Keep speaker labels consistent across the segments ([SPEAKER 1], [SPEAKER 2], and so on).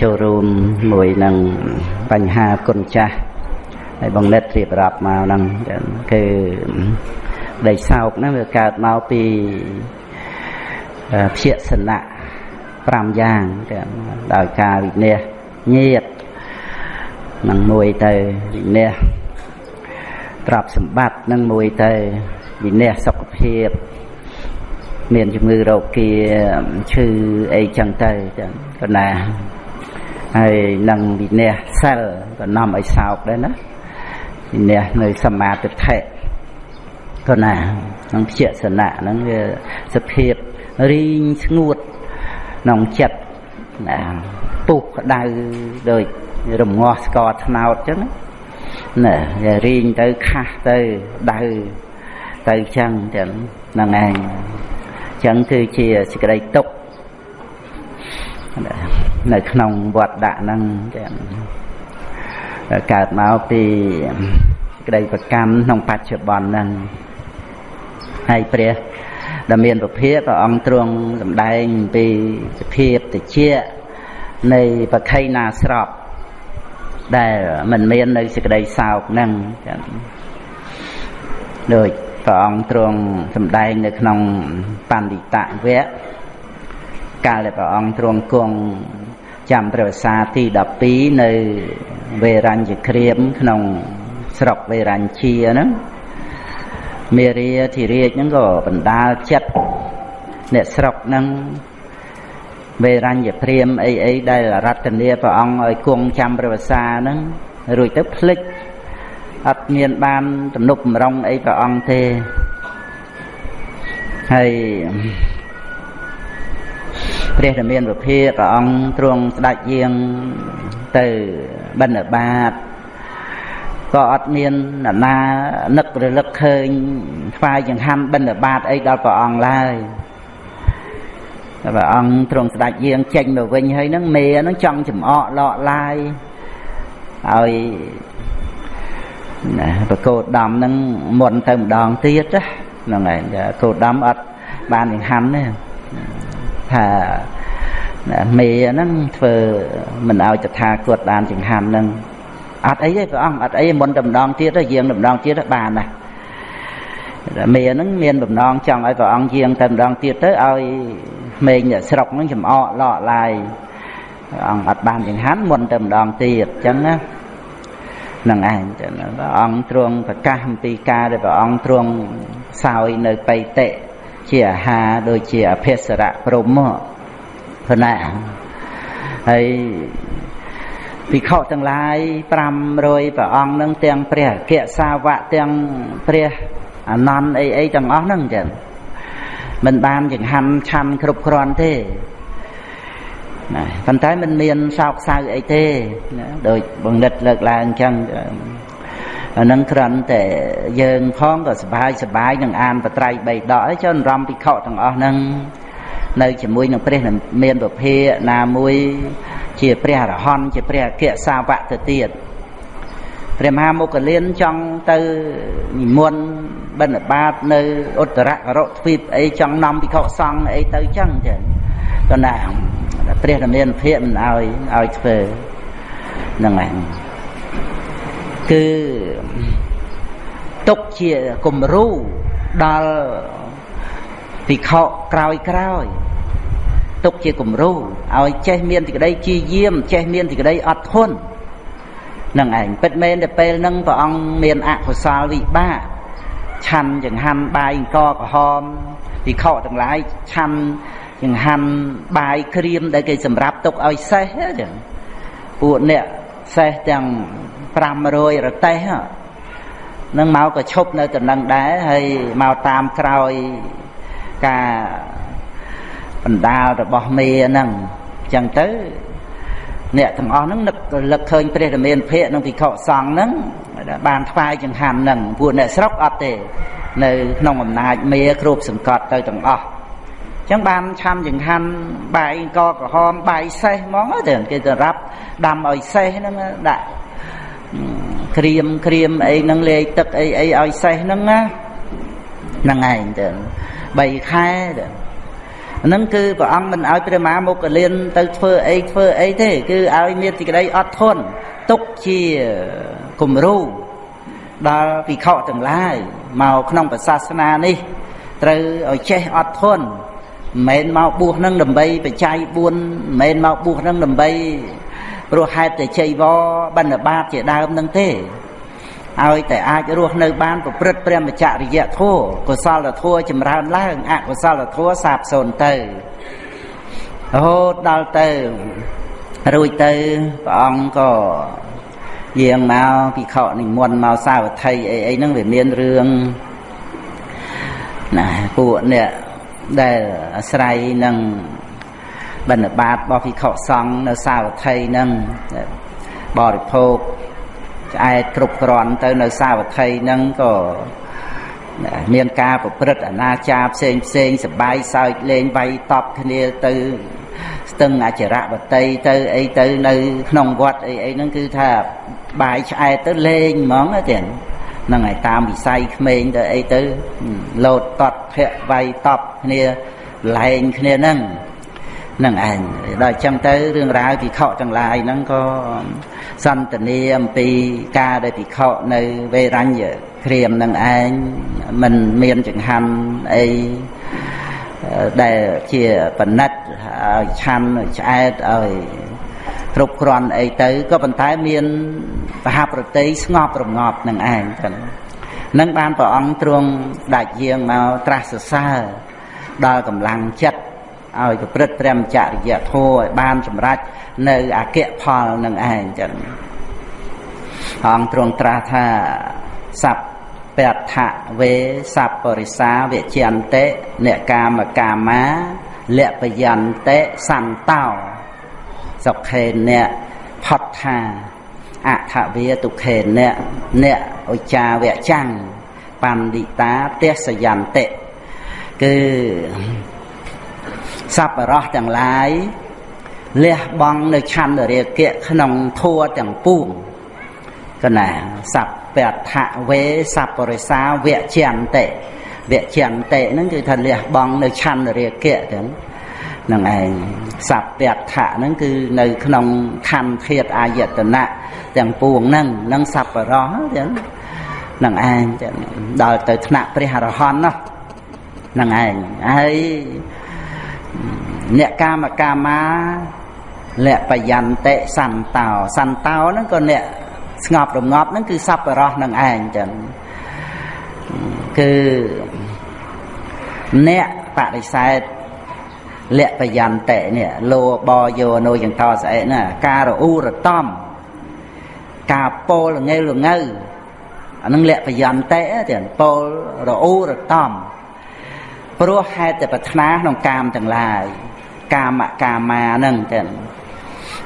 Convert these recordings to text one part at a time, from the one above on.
[SPEAKER 1] ចូលរួមមួយនឹងបញ្ហាគុណចាស់ហើយបងនិតរៀបរាប់មកហ្នឹងគឺដីសោកហ្នឹងវាកើតមកពីភយសនៈ5យ៉ាងដោយការវិនិច្ឆ័យញាតនឹងមួយទៅវិនិច្ឆ័យទ្រព្យសម្បត្តិនឹងមួយទៅវិនិច្ឆ័យសុខភាពមានជំងឺរោគាឈឺអីចឹងទៅចឹងប៉ុណ្ណា ហើយនឹងវិនះសិលក៏នាំឲ្យសោកដែរណាវិនះនៅសមាទិដ្ឋិក៏ណានឹងភយសនៈហ្នឹងវាសភាពរីងស្ងួតក្នុងចិត្តណាពុះក្តៅដូចរងាស់ស្ករត្នោតចឹងណាវារីងទៅខាស់ទៅដៅទៅចឹងចឹងហ្នឹងឯងចឹងគឺជាសេចក្តីទុក្ខ នៅក្នុងវត្តដាក់ហ្នឹងចឹងកើតមកពីក្តីប្រកម្មក្នុងបច្ចុប្បន្នហ្នឹងហើយព្រះដែលមានពភាព្រះអង្គទ្រង់សម្ដែងពីសភាពតិចនៃបខៃណាស្របដែលមិនមាននៅសេចក្តីសោកហ្នឹងចឹងដូចព្រះអង្គទ្រង់សម្ដែងនៅក្នុងបណ្ឌិតវៈកាលដែលព្រះអង្គទ្រង់គង់ ចាំព្រះវស្សាទី12នៅវេរញ្ញក្រៀមក្នុងស្រុកវេរញ្ជាហ្នឹងមេរាធិរាជហ្នឹងក៏បណ្ដាលចិត្តអ្នកស្រុកហ្នឹងវេរញ្ញព្រាមអីអីដែលរតនាព្រះអង្គឲ្យគង់ចាំព្រះវស្សាហ្នឹងរួចទៅភ្លេចអត់មានបានទំនុកបំរុងអីព្រះអង្គទេហើយ ព្រះរាមាវិភាព្រះអង្គទ្រង់ស្ដេចយាងទៅបណ្ឌបាតក៏អត់មានអ្នកណានឹករលឹកឃើញថ្វាយចង្ហាន់បណ្ឌបាតអីដល់ព្រះអង្គឡើយព្រះអង្គទ្រង់ស្ដេចយាងចេញមកវិញហើយហ្នឹងមេហ្នឹងចង់ចំអកលក់ឡាយឲ្យណាប្រកោតដំហ្នឹងមុនទៅម្ដងទៀតហ្នឹងហើយកោតដំអត់បានចង្ហាន់ទេ ថាមេហ្នឹងធ្វើមិនឲ្យតថាគតបានចង្ហាន់ហ្នឹងអត់អីទេព្រះអង្គអត់អីមុនតែម្ដងទៀតទៅយាងតែម្ដងទៀតបានណាមេហ្នឹងមានបំណងចង់ឲ្យព្រះអង្គយាងតែម្ដងទៀតទៅឲ្យក្មេងអ្នកស្រុកហ្នឹងចំអកលក់ឡាយព្រះអង្គអត់បានចង្ហាន់មុនតែម្ដងទៀតអញ្ចឹងណានឹងឯងព្រះអង្គទ្រង់ប្រកាសអំពីការដែលព្រះអង្គទ្រង់សោយនៅបៃតិ ជាអាហារដូចជាអភិសរៈព្រមព្រណាហើយភិក្ខុទាំងឡាយ500ព្រះអង្គនឹងទាំងព្រះអគ្គសាវកទាំងព្រះអនន្តអីអីទាំងអស់ហ្នឹងចឹងមិនបានចង្ហាន់ឆាន់គ្រប់គ្រាន់ទេណាប៉ុន្តែมันមានសោកសៅអីទេណាដោយបង្និតលើកឡើងអញ្ចឹង អានឹងគ្រាន់តែយើងផងក៏សบายសบายនឹងអានបត្រៃបីដកអីចុះរំភិក្ខុទាំងអស់ហ្នឹងនៅជាមួយនឹងព្រះមានពភាណាមួយជាព្រះអរហន្តជាព្រះអគ្គសាវកទៅទៀតព្រះមហាមុគលានចង់ទៅនិមន្តបិណ្ឌបាតនៅឧត្តរករទ្វីបអីចង់នាំភិក្ខុសង្ឃអីទៅចឹងចឹងក៏ណាព្រះរាមាភិកមិនឲ្យឲ្យធ្វើហ្នឹងឯង គឺទុកជាគំរូដល់ភិក្ខុក្រោយក្រោយទុកជាគំរូឲ្យចេះមានសេចក្តីជាយាមចេះមានសេចក្តីអត់ធន់នឹងឯងពិតមែនតែពេលហ្នឹងព្រះអង្គមានអកុសលវិបាកឆាន់ចង្ហាន់បាយអង្គក្រហមភិក្ខុទាំងឡាយឆាន់ចង្ហាន់បាយក្រៀមដែលគេសម្រាប់ទុកឲ្យសេះចឹងពួកអ្នកសេះទាំង 500រតេះនឹងមកក៏ឈប់នៅតំណឹងដែរហើយមកតាមក្រោយការបណ្ដាលរបស់មេហ្នឹងអញ្ចឹងទៅអ្នកទាំងអស់ហ្នឹងនឹករលឹកឃើញព្រះរាមាភិកនិងភិក្ខុសង្ឃហ្នឹងបានថ្វាយចង្ហាន់ហ្នឹងពួកអ្នកស្រុកអត់ទេ នៅក្នុងអំណាចមេគ្រប់សង្កត់ទៅទាំងអស់អញ្ចឹងបានឆាំចង្ហាន់បាយកក្រហមបាយសេះហ្មងទៅគេទៅរាប់ដាំឲ្យសេះហ្នឹងដាក់ ក្រៀមក្រៀមអីហ្នឹងលាយទឹកអីអីឲ្យសេះហ្នឹងណាហ្នឹងឯងទៅ3ខែទៅហ្នឹងគឺព្រះអង្គមិនឲ្យព្រះមហាមុគលានទៅធ្វើអីធ្វើអីទេ គឺឲ្យមានសេចក្តីអត់ធន់ទុកជាគំរូដល់ភិក្ខុទាំងឡាយមកក្នុងប្រសាសនានេះត្រូវឲ្យចេះអត់ធន់មិនមែនមកបួសនឹងដើម្បីបច្ច័យ4មិនមែនមកបួសនឹងដើម្បី ព្រោះហេតុតែជ័យវបណ្ឌបាតជាដើមនឹងទេឲ្យតែអាចរស់នៅបានប្រព្រឹត្តព្រះមច្ចរិយធម៌កុសលធម៌ចម្រើនឡើងអកុសលធម៌សាបសូន្យទៅរហូតដល់ទៅរួចទៅព្រះអង្គក៏យាងមកពិខុនិមន្តមកសាវត្ថីអីអីហ្នឹងវាមានរឿងណាពួកអ្នកដែលអាស្រ័យនឹង បណ្ឌបាតរបស់ភិក្ខុសង្ឃនៅសាវត្ថីនឹងបរិភោគឆ្អែតគ្រប់គ្រាន់ទៅនៅសាវត្ថីនឹងក៏មានការប្រព្រឹត្តអនាចារផ្សេងផ្សេងសបាយសើចលេងវាយតប់គ្នាទៅស្ទឹងអចរៈបតីទៅអីទៅនៅ ក្នុងវត្តអីអីហ្នឹងគឺថាបាយឆ្អែតទៅលេងហ្មងទេហ្នឹងហើយតាមវិស័យក្មេងទៅអីទៅលោតតត់ភ័ក្រវាយតប់គ្នាលែងគ្នាហ្នឹង នឹងឯងដល់អញ្ចឹងទៅរឿងរ៉ាវភិក្ខុទាំងឡាយហ្នឹងក៏សន្តានាអំពីការដែលភិក្ខុនៅវេរញ្ញក្រៀមនឹងឯងមិនមានចង្ហាន់អីដែលជាបណិតឲ្យឆាន់ឆ្អែតឲ្យគ្រប់គ្រាន់អីទៅក៏ប៉ុន្តែមានបហប្រតិស្ងប់រងាប់នឹងឯងចឹងនឹងបានព្រះអង្គទ្រង់ដាច់យាងមកត្រាស់សរសើរដល់កម្លាំងចិត្ត ឲ្យប្រព្រឹត្តព្រះមច្ចរិយធម៌ឲ្យបានសម្រេចនៅអគ្គផលនឹងឯងចឹងអង្គទ្រង់ត្រាស់ថាសัพពថវេសัพពរិសាវិជ្ជន្តិអ្នកកាមកាមាលពយន្តិសន្តោសុខេអ្នកផុតថាអថវាទុខេអ្នកអ្នកឧចាវៈចាំងបណ្ឌិតាទេសយន្តិគឺ សប្បរោះទាំងឡាយលះបង់នៅឆន្ទរាគៈក្នុងធัวទាំងពួងកណាសัพពថវេសัพពរិសាវៈចន្តិវៈចន្តិហ្នឹងគឺថាលះបង់នៅឆន្ទរាគៈទាំងនឹងឯងសัพពថៈហ្នឹងគឺនៅក្នុងខណ្ឌធាតអាយតនៈទាំងពួងហ្នឹងនឹងសัพបរោះទាំងនឹងឯងដល់ទៅថ្នាក់ព្រះអរហន្តនោះនឹងឯងហើយ អ្នកកាមកាមាលបយន្តិសន្តោសន្តោហ្នឹងក៏អ្នកស្ងប់រងាប់ហ្នឹងគឺសัพបរោះនឹងឯងចឹងគឺអ្នកបដិសេធលបយន្តិនេះលោបយោនោយ៉ាងតស្អែកណាការរអ៊ូរតំការពោលងើលងើអានឹងលបយន្តិទៀតពោលរអ៊ូរតំ ព្រោះហេតុតែប្រាថ្នាក្នុងកាមទាំងឡាយកាមកាមាហ្នឹងចឹង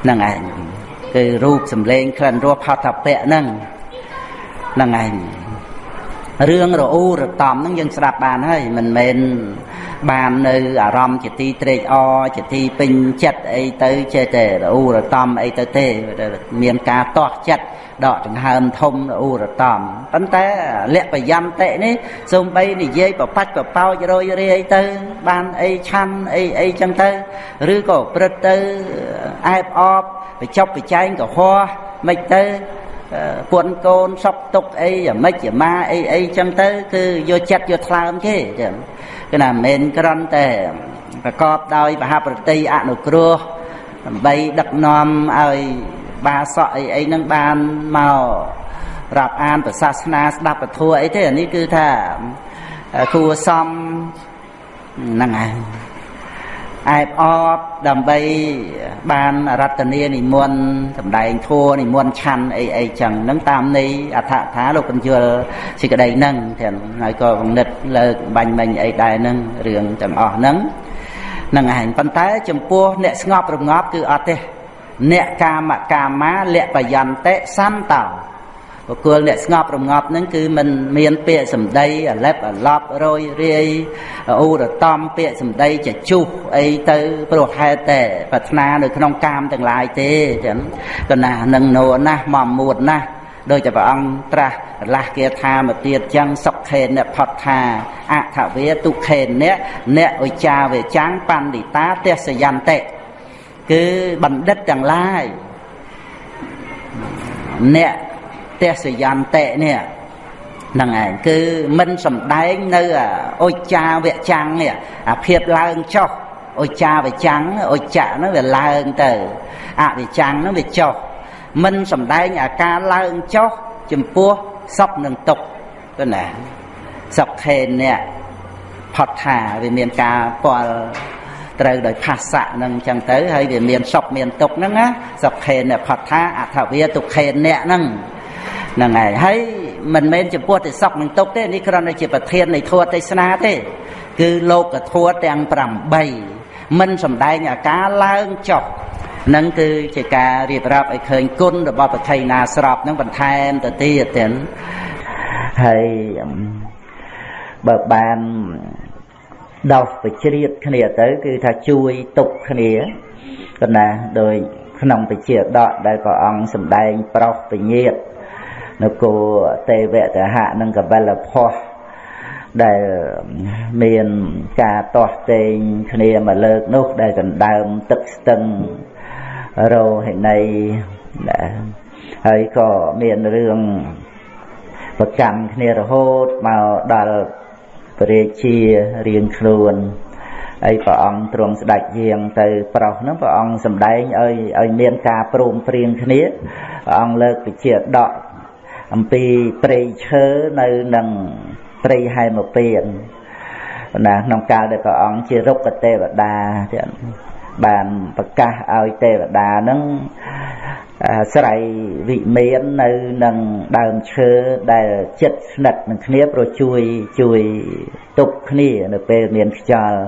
[SPEAKER 1] ហ្នឹងឯងគឺរូបសម្លេងក្លិនរសផតពៈហ្នឹងហ្នឹងឯងរឿងរអ៊ូរតំហ្នឹងយើងស្ដាប់បានហើយមិនមែន បាននៅអារម្មណ៍ជាទីត្រេកអរជាទីពេញចិត្តអីទៅចេះតែរអ៊ូរតំអីទៅទេមានការតោះចិត្តដកដង្ហើមធំរអ៊ូរតំប៉ុន្តែលក្ខយន្តិនេះសូម្បីនិយាយប្របាច់ប្រប៉ោចរយរាយទៅ បានអីឆាន់អីអីចឹងទៅឬក៏ព្រឹត្តទៅអែបអបបញ្ចប់បច្ចែងកុហកមិនទៅពួនកូនសពទុកអីអាម៉េចអាម៉ាអីអីចឹងទៅ គឺយកចិត្តយកថ្លើមទេចឹង គឺណាមិនមែនគ្រាន់តែប្រកបដោយមហាប្រតិអនុគ្រោះដើម្បីដឹកនាំឲ្យបាសក់អីអីហ្នឹងបានមករាប់អានប្រសាសនាស្ដាប់ពធអីទេអានេះគឺថាគួសមហ្នឹងហើយ អែបអបដើម្បីបានរតនានិមន្តសម្ដែងធัวនិមន្តឆាន់អីអីចឹងហ្នឹងតាមន័យអដ្ឋថាលោកបញ្យល់សេចក្តីហ្នឹងទាំងហើយក៏គំនិតលើកបាញ់មិញអីដែរហ្នឹងរឿងទាំងអស់ហ្នឹងហ្នឹងឯងប៉ុន្តែចំពោះអ្នកស្ងប់រងាប់គឺអត់ទេអ្នកកាមកាមាលៈបយន្តិសន្តោ បុគ្គលអ្នកស្ងប់រងាប់ហ្នឹងគឺមិនមានពាក្យសម្ដីអាឡិបអាឡប់រយរាយអ៊ូរតំពាក្យសម្ដីចជុះអីទៅព្រោះហេតុតែប្រាថ្នានៅក្នុងកាមទាំងឡាយទេចឹងកណានឹងនោណាស់មមមួតណាស់ដូចជាព្រះអង្គត្រាស់រលាស់គាថាមកទៀតចឹងសុខេនផតថាអថវេទុខេនអ្នកអ្នកឧចាវេចាំងបណ្ឌិតាទេសយន្តិគឺបណ្ឌិតទាំងឡាយអ្នក ទេសយន្តិនេះហ្នឹងឯងគឺមិនសំដែងនៅអុចាវចាំងនេះអាភាពឡើងចុះអុចាវចាំងអុចៈហ្នឹងវាឡើងទៅអវិចាំងហ្នឹងវាចុះមិនសំដែងអាការឡើងចុះចំពោះសពនឹងទុកទៅណាសពខេននេះផុតថាវាមានការពាល់ត្រូវដោយភាសៈនឹងអញ្ចឹងទៅហើយវាមានសុខមានទុកហ្នឹងណាសុខេនផុតថាអថវិទុខេនអ្នកហ្នឹង ហ្នឹងហើយហើយមិនមែនចំពោះតែសុខនឹងទុកទេនេះគ្រាន់តែជាប្រធាននៃធម៌ទេសនាទេ គឺលោកធម៌ទាំង8មិនសំដែងអាការឡើងចុះនឹងគឺជាការរៀបរាប់ឲ្យឃើញគុណរបស់ប្រថៃណាស្របនឹងបន្ថែមទៅទៀតទៀតហើយបើបានដោះបជ្រៀតគ្នាទៅ គឺថាជួយទុកគ្នាកណាដោយក្នុងបជាដកដែលព្រះអង្គសម្ដែងប្រោសពញាត នគរទេវតហៈនិងកបិលផោះដែលមានការទាស់ទែងគ្នាមកលើកនោះដែលដណ្ដើមទឹកស្ទឹងរោហិណីហើយក៏មានរឿងប្រកម្មគ្នារហូតមកដល់ព្រះរាជារៀងខ្លួនហើយព្រះអង្គទ្រង់ស្ដេចយាងទៅប្រុសហ្នឹងព្រះអង្គសម្ដែងឲ្យឲ្យមានការព្រមព្រៀងគ្នាព្រះអង្គលើកវិជាដក អំពីព្រៃឈើនៅនឹងព្រៃហែមពៀនណាក្នុងកាលដែលព្រះអង្គជារុក្ខទេវតាទៀតបានប្រកាសឲ្យទេវតានឹងស្រ័យវិមាននៅនឹងដើមឈើដែលចិត្តស្និទ្ធនឹងគ្នាព្រោះជួយជួយទប់គ្នានៅពេលមានខ្យល់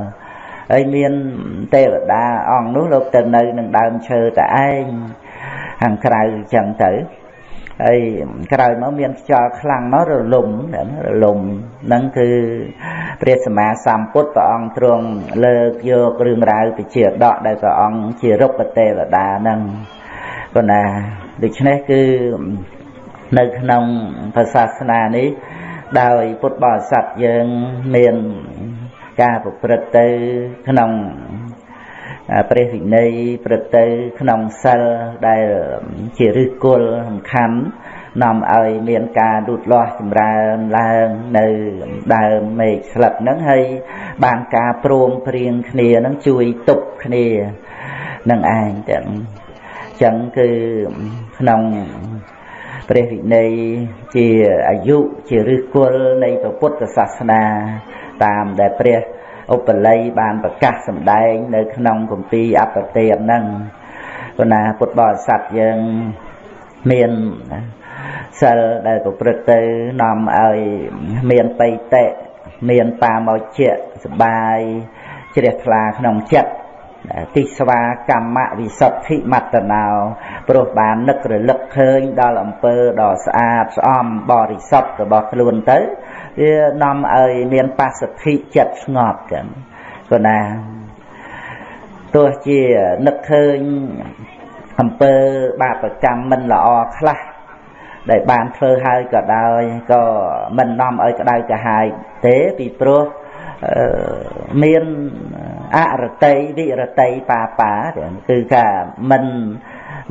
[SPEAKER 1] ហើយមានទេវតាអង្គនោះលោកទៅនៅនឹងដើមឈើតែឯងខាងក្រៅចឹងទៅ ហើយក្រោយមកមានខ្យល់ខ្លាំងមករលំរលំហ្នឹងគឺព្រះសម្មាសម្ពុទ្ធព្រះអង្គទ្រង់លើកយករឿងរ៉ាវពីជាដកដែលព្រះអង្គជារុក្ខទេវតាហ្នឹងប៉ុន្តែដូច្នេះគឺនៅក្នុងព្រះសាសនានេះដោយពុទ្ធបរិស័ទយើងមានការប្រព្រឹត្តទៅក្នុង ព្រះវិន័យប្រទៅក្នុងសិលដែលជាឫសគល់សំខាន់នាំឲ្យមានការលូតលាស់ចម្រើនឡើងនៅដើមមេឃស្លឹកហ្នឹងហើយបានការព្រមព្រៀងគ្នាហ្នឹងជួយទប់គ្នានឹងឯងទាំងចឹងគឺក្នុងព្រះវិន័យជាអាយុជាឫសគល់នៃពុទ្ធសាសនាតាមដែលព្រះ ឧបល័យបានប្រកាសសម្ដែង នៅ ក្នុងគម្ពីរអបទេនហ្នឹងព្រោះណាពុទ្ធបរិស័ទយើងមានសិលដែលប្រព្រឹត្តទៅនាំឲ្យមានបៃតៈមានបាមកជាសបាយជ្រះថ្លាក្នុងចិត្តទិស្វាកម្មវិសុទ្ធិមត្តណោព្រោះបាននឹករលឹកឃើញដល់អំពើដ៏ស្អាតស្អំបរិសុទ្ធរបស់ខ្លួនទៅ វានាំឲ្យមានបស្សទ្ធិចិត្តស្ងប់ចឹងក៏ណាទោះជានឹកឃើញអំពើបាបកម្មមិនល្អខ្លះដែលបានធ្វើហើយក៏ដោយក៏មិននាំឲ្យក្តៅក្រហាយទេពីព្រោះមានអរតីវិរតីបាបាគឺថាមិន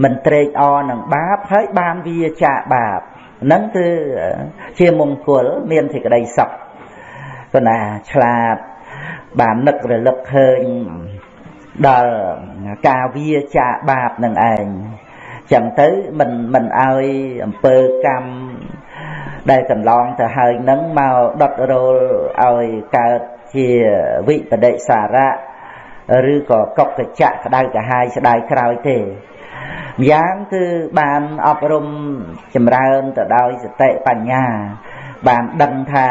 [SPEAKER 1] មិនត្រេកអរនឹងបាបហើយបានវាចាកបាប ហ្នឹងគឺជាមង្គលមានសេចក្តីសុខប៉ុន្តែឆ្លាតបាននឹករលឹកឃើញដល់ការវាចាកបាបនឹងឯងចឹងទៅមិនមិនឲ្យអំពើកម្មដែលកន្លងទៅហើយនឹងមកដុតរោលឲ្យកើតជាវិបដិសារៈឬក៏កុកកចៈក្តៅកាហាយស្ដាយក្រោយទេ ម្យ៉ាងគឺបានអប់រំចម្រើនទៅដោយសតិបញ្ញា បានដឹងថា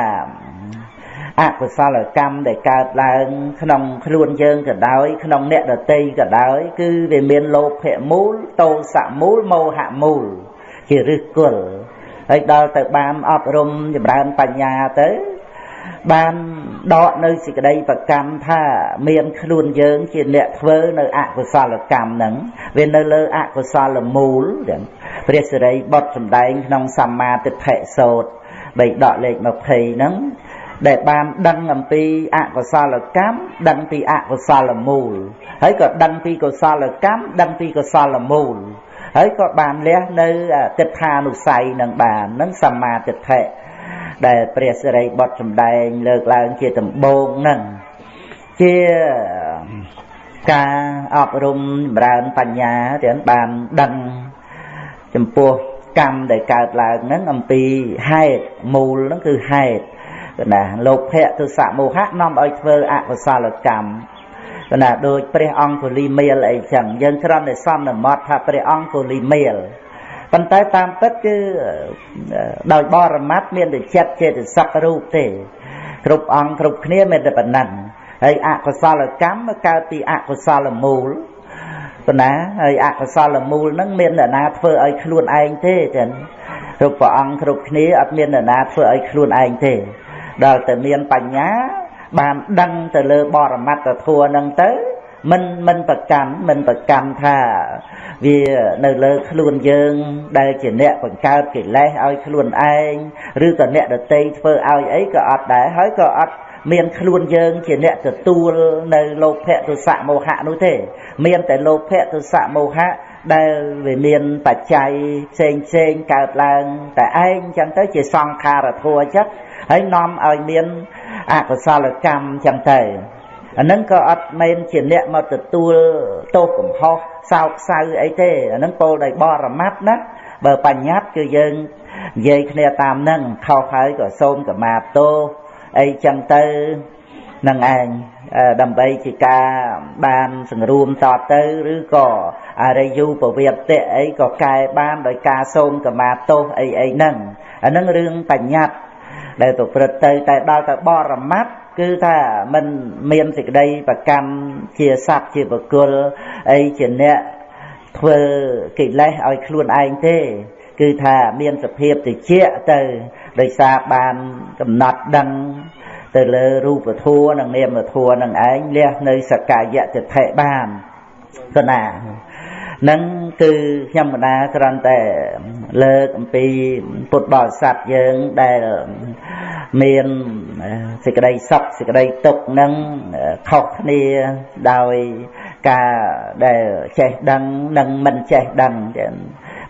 [SPEAKER 1] អកុសលកម្មដែលកើតឡើងក្នុងខ្លួនយើងក៏ដោយ ក្នុងអ្នកដតីក៏ដោយ គឺវាមានលោភៈមូលតោសៈមូលមោហៈមូល ជាឫសគល់ហើយដល់ទៅបានអប់រំចម្រើនបញ្ញាទៅ បានដកនៅសេចក្តីប្រកម្មថាមានខ្លួនយើងជាអ្នកធ្វើនៅអកុសលកម្មហ្នឹងវានៅលើអកុសលមូលព្រះសិរីបុត្រសម្ដែងក្នុងសម្មាទិដ្ឋិសោតបីដកលេខ20ហ្នឹងដែលបានដឹងអំពីអកុសលកម្មដឹងពីអកុសលមូលហើយក៏ដឹងពីកុសលកម្មដឹងពីកុសលមូលហើយក៏បានលះនៅទិដ្ឋានុស័យនឹងបាននឹងសម្មាទិដ្ឋិ ដែលព្រះសិរីបុត្រសម្ដែងលើកឡើងជាដំបូងនឹងជាការអប់រំចម្រើនបញ្ញាទាំងបានដឹងចំពោះកម្មដែលកើតឡើងហ្នឹងអំពីហេតុមូលហ្នឹងគឺហេតុណាលោភៈទុសៈមោហៈនាំឲ្យធ្វើអកុសលកម្មណាដូចព្រះអង្គគលីមេលអីចឹងយើងគ្រាន់តែសន្មត់ថាព្រះអង្គគលីមេល ប៉ុន្តែតាមពិតគឺដោយបរមត្តមានតែចិត្តចេតសិករូបទេគ្រប់អង្គគ្រប់គ្នាមានតែប៉ុណ្ណឹងហើយអកុសលកម្មកើតពីអកុសលមូលប៉ុណ្ណាហើយអកុសលមូលហ្នឹងមានអ្នកណាធ្វើឲ្យខ្លួនឯងទេចឹងគ្រប់ព្រះអង្គគ្រប់គ្នាអត់មានអ្នកណាធ្វើឲ្យខ្លួនឯងទេ ដល់តែមានបញ្ញាបានដឹងទៅលើបរមត្តធัวហ្នឹងទៅ មិនមិនប្រកាន់មិនប្រកាន់ថាវានៅលើខ្លួនយើង ដែលជាអ្នកបង្កើតកិលេសឲ្យខ្លួនឯងឬក៏អ្នកដតីធ្វើឲ្យអីក៏អត់ដែរហើយក៏អត់មានខ្លួនយើងជាអ្នកទទួលនៅលោភៈទុសៈមោហៈនោះទេ មានតែលោភៈទុសៈមោហៈដែលវាមានបច្ច័យផ្សេងផ្សេងកើតឡើងតែឯងចឹងទៅជាសង្ខារធัวចិត្តហើយនាំឲ្យមានអកុសលកម្មចឹងទៅ អានឹងក៏អត់មែនជាអ្នកមកទទួលទោសកំហុសសោកសៅអីទេអានឹងពោលដោយបរមត្តណាបើបញ្ញត្តិគឺយើងនិយាយគ្នាតាមនឹងខុសហើយក៏សូមកម្មាទោសអីចឹងទៅនឹងឯងដើម្បីជាការបានសង្រួមតទៅឬក៏អរិយូពវេតៈអីក៏កែបានដោយការសូមកម្មាទោសអីអីហ្នឹងអាហ្នឹងរឿងបញ្ញត្តិដែលប្រព្រឹត្តទៅតែដល់ទៅបរមត្ត គឺថាมันមានសេចក្តីប្រកម្មជាសត្វជាបុគ្គលអីជាអ្នកធ្វើកិលេសឲ្យខ្លួនឯងទេ គឺថាមានសភាពតិចទៅដោយសារបានកំណត់ដឹងទៅលើរូបធម៌និងនាមធម៌នឹងឯងលះនៅសកាយៈតិថិបានគណា នឹងគឺខ្ញុំម្ដាគ្រាន់តែលើកអំពីពុទ្ធបរិស័ទយើងដែលមានសេចក្តីសុខសេចក្តីទុក្ខនឹងខុសគ្នាដោយការដែលចេះដឹងនិងមិនចេះដឹងចឹង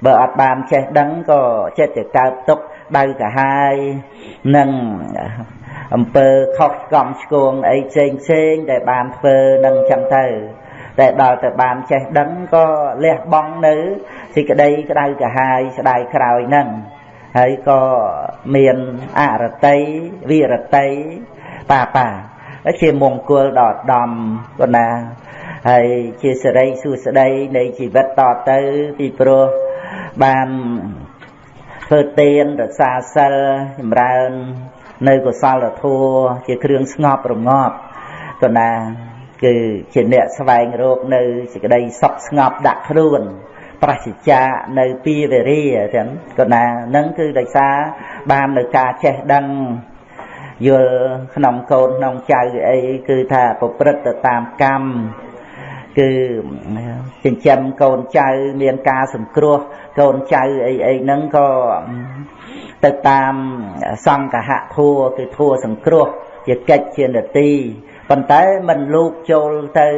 [SPEAKER 1] បើអត់បានចេះដឹងក៏ចិត្តតែកើតទុក្ខដៅកាហាយនិងអំពើខុសស្កំឆ្គងអីផ្សេងផ្សេងដែលបានធ្វើនឹងចឹងទៅ តែដល់ទៅបានចេះដឹងក៏លះបង់នៅសេចក្តីក្តៅកាហាយស្ដាយក្រោយហ្នឹងហើយក៏មានអរតីវិរតីបាបាជាមង្គលដល់ដំប៉ុណ្ណាហើយជាសិរីសួស្តីនៃជីវិតតទៅពីព្រោះបានធ្វើទានរក្សាសិលចម្រើន នៅកុសលធម៌ជាគ្រឿងស្ងប់រងាប់ប៉ុណ្ណា គឺជាអ្នកស្វែងរកនៅសេចក្តីសុខស្ងប់ដាក់ខ្លួនប្រសិជ្ជានៅពីវេរាចឹងក៏ណានឹងគឺដោយសារបាននៅការចេះដឹងយល់ក្នុងកូនក្នុងចៅអីគឺថាប្រព្រឹត្តទៅតាមកម្មគឺចិញ្ចឹមកូនចៅមានការសង្គ្រោះកូនចៅអីអីហ្នឹងក៏ទៅតាមសង្កហធัวគឺធัวសង្គ្រោះជាកិច្ចជានទី ប៉ុន្តែមិនលូកចូលទៅ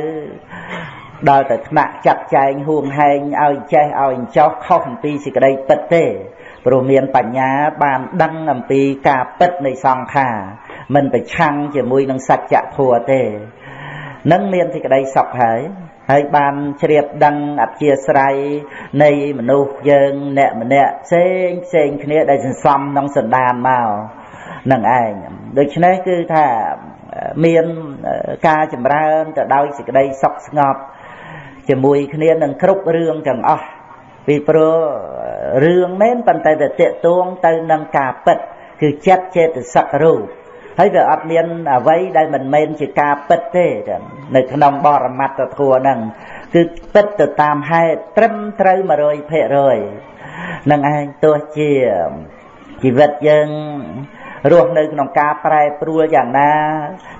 [SPEAKER 1] ដល់តែថ្នាក់ចាត់ចែងហួងហែងឲ្យចេះឲ្យចោះខុសអំពីសេចក្តីពិតទេព្រោះមានបញ្ញាបានដឹងអំពីការពិតនៃសង្ខារមិនប្រឆាំងជាមួយនឹងសច្ចធម៌ទេនឹងមានសេចក្តីសុខហើយហើយបានជ្រាបដឹងអធិស្រ័យនៃមនុស្សយើងអ្នកម្នាក់ផ្សេងផ្សេងគ្នាដែលសន្សំក្នុងសន្តានមកនឹងឯងដូច្នេះគឺថា មានការចម្រើនទៅដោយសេចក្តីសុខស្ងប់ជាមួយគ្នានឹងគ្រប់រឿងទាំងអស់ពីព្រោះរឿងមែនប៉ុន្តែទៅតេតួងទៅនឹងការពិតគឺចិត្តចេតសិករូបហើយវាអត់មានអ្វីដែលមិនមែនជាការពិតទេនៅក្នុងបរមត្តធัวហ្នឹងគឺពិតទៅតាមហេតុត្រឹមត្រូវ100%នឹងឯងទោះជាជីវិតយើង រស់នៅក្នុងការប្រែប្រួលយ៉ាងណា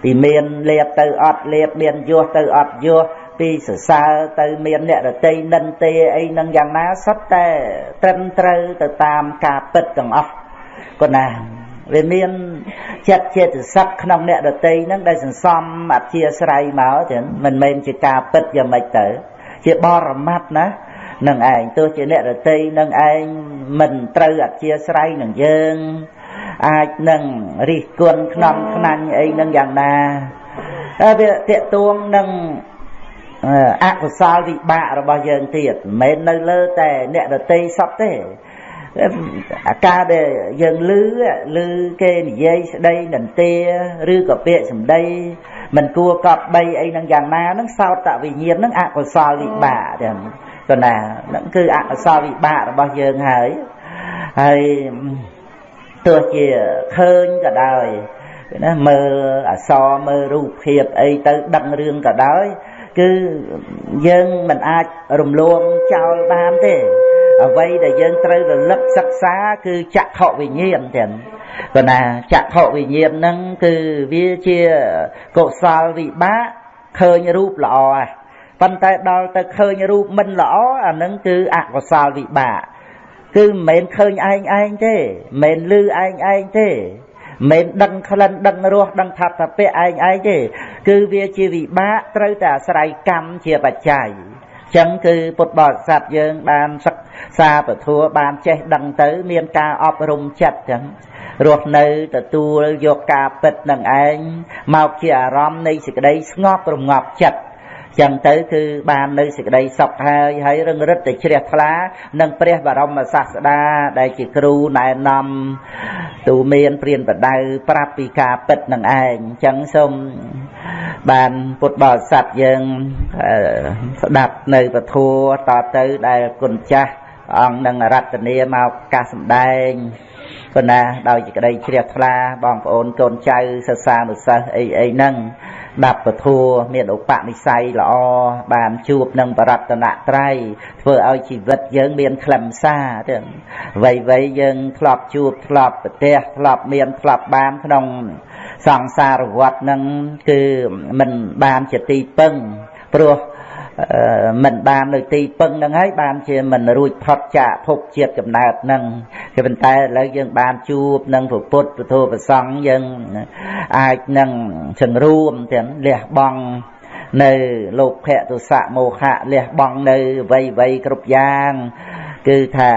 [SPEAKER 1] ពីមានលៀបទៅអត់លៀបមានយោះទៅអត់យោះពីសរសើរទៅមានអ្នករតីនិន្ទាអីនឹងយ៉ាងណាសុទ្ធតែត្រឹមត្រូវទៅតាមការពិតទាំងអស់ក៏ណាវាមានចិត្តចេតសិកក្នុងអ្នករតីហ្នឹងដែលសន្សំអធិស្រ័យមកចឹងមិនមែនជាការពិតយ៉ាងម៉េចទៅ ជាបរមត្តណានឹងឯងទោះជាអ្នករតីនឹងឯងមិនត្រូវអធិស្រ័យនឹងយើង អាចនឹងរិះគន់ខ្នំខ្នាញ់អីនឹងយ៉ាងណាហើយវាតេតួងនឹងអកុសលវិបាករបស់យើងទៀតមិនមែននៅលើតែអ្នករតីសពទេអាការដែលយើងលឺលឺគេនិយាយស្ដីនន្ទាឬក៏ពាក្យសម្ដីមិនគួរកប់បីអីនឹងយ៉ាងណានឹងសោតវិញ្ញាណនឹងអកុសលវិបាកទាំងក៏ណានឹងគឺអកុសលវិបាករបស់យើងហើយហើយ ទោះជាឃើញក៏ដោយណាមើលអសរមើលរូបភាពអីទៅដឹងរឿងក៏ដោយគឺយើងមិនអាចរំលងចោលបានទេអ្វីដែលយើងត្រូវរលឹកសិក្សាគឺចក្ខុវិញ្ញាណទាំងប៉ុន្តែចក្ខុវិញ្ញាណហ្នឹងគឺវាជាកុសលវិបាកឃើញរូបល្អប៉ុន្តែដល់ទៅឃើញរូបមិនល្អអាហ្នឹងគឺអកុសលវិបាក គឺមិនមែនឃើញឯងឯងទេមិនមែនលឺឯងឯងទេមិនដឹងក្លិនដឹងរសដឹងថាតពៈឯងឯងទេ គឺវាជាវិបាកត្រូវតែអាស្រ័យកម្មជាបច្ច័យចឹងគឺពុទ្ធបរិស័ទយើងបានសិក្សាពធัวបានចេះដឹងទៅ មានការអប់រំចិត្តចឹងរស់នៅទទួលយកការពិតនឹងឯងមកជាអារម្មណ៍នៃសេចក្តីស្ងប់រងាប់ចិត្ត ចឹងទៅគឺបាននៅសេចក្តីសុខហើយហើយរឹងរិតតែជ្រះថ្លានឹងព្រះបរមសាស្តាដែលជាគ្រូណែនាំទូមានព្រានបដៅប្រាប់ពីការពិតនឹងឯងចឹងសូមបានពុទ្ធបរិស័ទយើងស្ដាប់នៅពធัวតទៅដែលគុណចាស់អង្គនឹងរតនាមកកាសសម្ដែង ប៉ុន្តែដោយសេចក្តីជ្រះថ្លាបងប្អូនកូនចៅសិស្សានុសិស្សអីអីហ្នឹងដាប់ពធัวមានឧបនិស្ស័យល្អបានជួបនឹងបរតនត្រ័យធ្វើឲ្យជីវិតយើងមានខ្លឹមសារទាំងវ័យវ័យយើងធ្លាប់ជួបធ្លាប់ប្រទះធ្លាប់មានធ្លាប់បានក្នុងសង្សារវដ្តនឹងគឺមិនបានជាទីពឹងព្រោះ មិនបាននៅទីពឹងហ្នឹងហើយបានជាមិនរួចផុតចាកភពជាតិកំណើតហ្នឹងគឺប៉ុន្តែឥឡូវយើងបានជួបនឹងពុទ្ធពធប្រសង់យើងអាចនឹងសង្រួមទាំងលះបង់នៅលោកភៈទុសៈមោហៈលះបង់នៅវ័យវ័យគ្រប់យ៉ាងគឺថា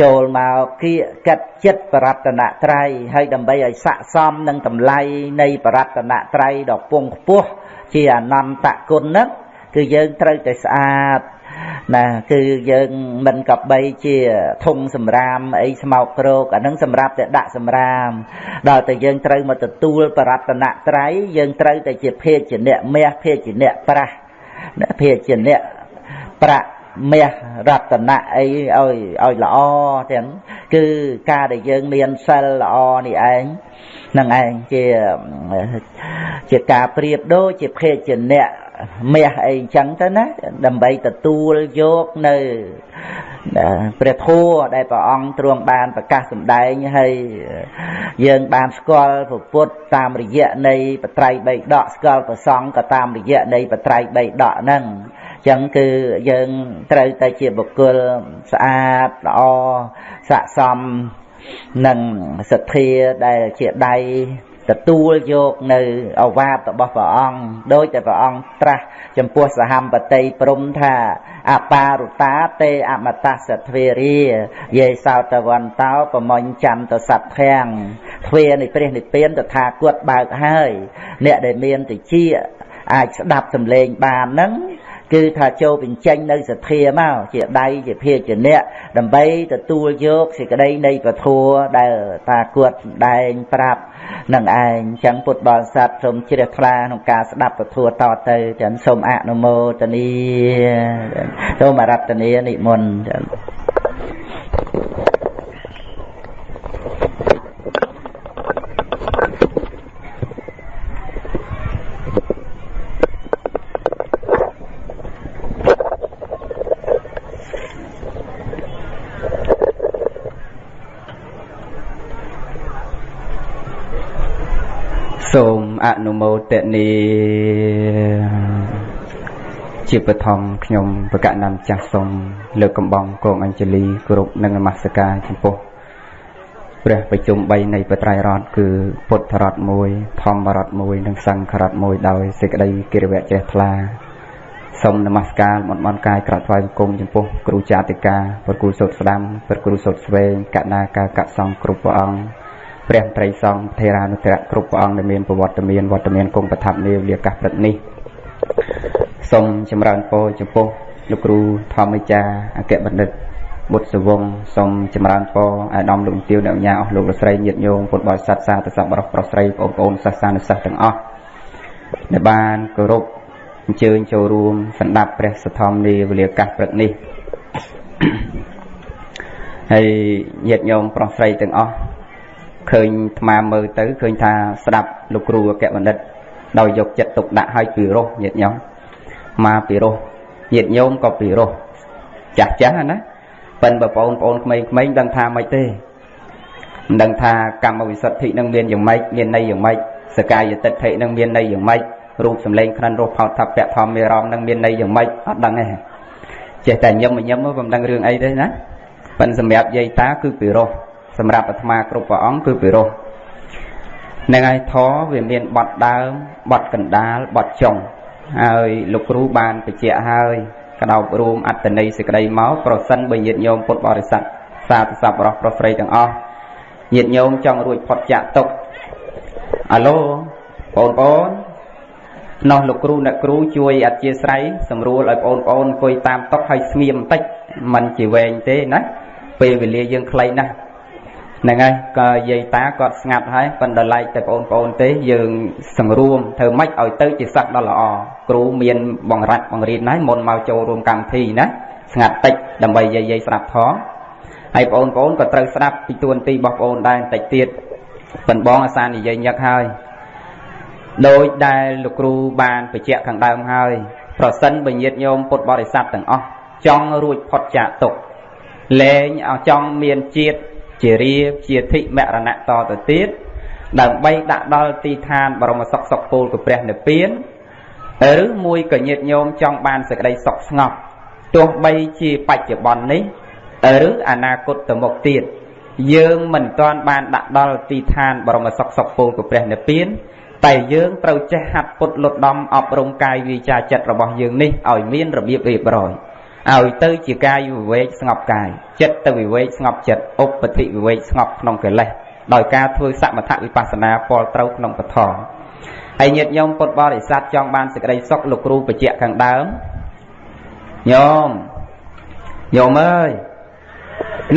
[SPEAKER 1] ចូលមកគៀកកាត់ចិត្តបរតនត្រ័យហើយដើម្បីឲ្យស័កសមនឹងតម្លៃនៃបរតនត្រ័យដ៏ពងខ្ពស់ជាអនន្តគុណហ្នឹង គឺយើងត្រូវតែស្អាតណាគឺយើងមិនកបីជាធុងសម្រាមអីស្មោកគ្រោកអានឹងសម្រាប់តែដាក់សម្រាមដល់តែយើងត្រូវមកទទួលបរតនត្រ័យយើងត្រូវតែជាភេទជាអ្នកមាសភេទជាអ្នកប្រាស់ភេទជាអ្នកប្រាក់មាសរតនៈអីឲ្យឲ្យល្អទាំងគឺការដែលយើងមានសិលល្អនេះឯងនឹងឯងជាជាការប្រៀបដូចជាភេទជាអ្នក មាសអីអញ្ចឹងទៅណាដើម្បីទទួលយកនៅព្រះធម៌ដែលព្រះអង្គទ្រង់បានប្រកាសសម្ដែងហើយយើងបានស្គាល់ពុទ្ធតាមរយៈនៃបត្រៃបីដកស្គាល់ប្រសង់ក៏តាមរយៈនៃបត្រៃបីដកហ្នឹងចឹងគឺយើងត្រូវតែជាបុគ្គលស្អាតល្អស័កសមនឹងសទ្ធាដែលជាដៃ ទទួលយកនៅអវាទរបស់ព្រះអង្គដោយតែព្រះអង្គត្រាស់ចំពោះសហមបតីព្រំថាអបារុតាទេអមតសទ្វេរាយេសោតវន្តោប្រមញ្ញចន្ទសត្វធាំងទ្វានៃព្រះនិព្វានតថាគតបើកហើយ អ្នកដែលមានតិចអាចស្ដាប់សម្លេងបានហ្នឹង គឺថាចូលបញ្ចេញនៅសទ្ធាមកជាដៃជាភាជាអ្នកដើម្បីទទួលយកសេចក្តីនៃពធัวដែលតាគាត់ដែងប្រាប់នឹងឯងចឹងពុទ្ធបរិស័ទសូមជ្រះថ្លាក្នុងការស្ដាប់ពធัวតទៅចឹងសូមអនុមោទនីសូមអរតនីនិមន្តចឹងសូមអ នុមោទនី
[SPEAKER 2] ជាបឋមខ្ញុំបកណាំចាស់សូមលើកកំបងគងអញ្ជលីគោរពនិងនមស្ការចំពោះព្រះប្រជុំ3នៃបត្រៃរតគឺពុទ្ធរត1ធម្មរត1និងសង្ឃរត1ដោយសេចក្តីគិរវៈជ្រះថ្លាសូមនមស្ការបនបនកាយក្រាបថ្វាយបង្គំចំពោះគ្រូចាតិកាព្រះគ្រូសូត្រស្ដាំព្រះគ្រូសូត្រស្វែងកណាការកសង្ឃគ្រប់ព្រះអង្គ ព្រះត្រីសង្ឃថេរានុត្រៈគ្រប់ព្រះអង្គដែលមានប្រវត្តិមានវត្តមានគង់ប្រថាប់នាវលាកាសព្រឹកនេះសូមចម្រើនពរចំពោះលោកគ្រូធម្មចាអគ្គបណ្ឌិតបុត្រសវងសូមចម្រើនពរអាដាមលោកទាវអ្នកញាអស់លោកលោកស្រីញាតិញោមពុទ្ធបរិស័ទសាធិសប្បុរសប្រុសស្រីបងប្អូនសាសនាសិស្សទាំងអស់ដែលបានគោរពអញ្ជើញចូលរួមសម្ដាប់ព្រះសទ្ធំនីវេលាកាសព្រឹកនេះហើយញាតិញោមប្រុសស្រីទាំងអស់ ឃើញថ្មមើលទៅឃើញថាស្ដាប់លោកគ្រូអគ្គបណ្ឌិត ដោយយកចិត្តទុកដាក់ឲ្យពីរោះញាតិញោមមកពីរោះញាតិញោមក៏ពីរោះចាស់ចាស់ណាប៉ិនបើបងប្អូនក្មេងៗដឹងថាម៉េចទេមិនដឹងថាកម្មវិសុទ្ធិនឹងមានយ៉ាងម៉េចមានន័យយ៉ាងម៉េចសកាយតិដ្ឋិនឹងមានន័យយ៉ាងម៉េចរូបសម្លេងក្រិនរសផោតថពៈធម្មមេរមនឹងមានន័យយ៉ាងម៉េចអត់ដឹងទេចេះតែញឹមញឹមមកមិនដឹងរឿងអីទេណាប៉ិនសម្រាប់យាយតាគឺពីរោះ សម្រាប់អាត្មាគ្រប់ព្រះអង្គគឺពីរោះនឹងហើយធរវាមានបត់ដើមបត់កណ្ដាលបត់ចុងហើយលោកគ្រូបានបញ្ជាក់ហើយកដោបរួមអត្តន័យសេចក្តីមកប្រសិនបើញាតិញោមពុទ្ធបរិស័ទសាធុសពរោះប្រុសស្រីទាំងអស់ញាតិញោមចង់រួចផុតចាក់ទុកអាឡូបងប្អូននោះលោកគ្រូអ្នកគ្រូជួយអធិស្ឋ័យសម្រួលឲ្យបងប្អូនអង្គុយតាមតុហើយស្ងៀមបន្តិចมันជាវែងទេណាពេលវេលាយើងខ្លីណាស់ ហ្នឹងហើយក៏យាយតាគាត់ស្ងាត់ហើយប៉ុន្តែឡែកតែបងប្អូនទេយើងសង្រួមធ្វើម៉េចឲ្យទៅជាសិស្សដ៏ល្អគ្រូមានបង្រាច់បង្រៀនហើយមុនមកចូលរួមកម្មវិធីណាស្ងាត់តិចដើម្បីយាយយាយស្ដាប់ផងហើយបងប្អូនក៏ត្រូវស្ដាប់ពីទួនាទីរបស់បងប្អូនដែរបន្តិចទៀតប៉ុន្តែបងអាសានិយាយញឹកហើយដោយដែលលោកគ្រូបានបញ្ជាក់ខាងដើមហើយប្រសិនបើញាតញោមពុទ្ធបរិស័ទទាំងអស់ចង់រួចផុតចាកទុកលែងឲ្យចង់មានជាតិ ជារាជាធិមរណៈតទៅទៀតដើម្បីដាក់ដល់ទីឋានបរមសុខសុខពល của ព្រះនិព្វានឬមួយកញាតញោមចង់បានសេចក្តីសុខស្ងប់ទោះបីជាបច្ចុប្បន្ននេះឬអនាគតទៅមុខទៀតយើងមិនទាន់បានដាក់ដល់ទីឋានបរមសុខសុខពល của ព្រះនិព្វានតែយើងត្រូវចេះហាត់ពុតលុតដំអប់រំកាយវាចាចិត្តរបស់យើងនេះឲ្យមានរបៀបរៀបរយ ឲ្យទៅជាកាយវិវេកស្ងប់កាយចិត្តទៅវិវេកស្ងប់ចិត្តឧបតិវិវេកស្ងប់ក្នុងកិលេសដោយការធ្វើសមថវិបស្សនាពលត្រូវក្នុងពធហើយញាតិញោមពុទ្ធបរិស័ទចង់បានសេចក្តីសុខលោកគ្រូបញ្ជាក់ខាងដើមញោមញោមអើយ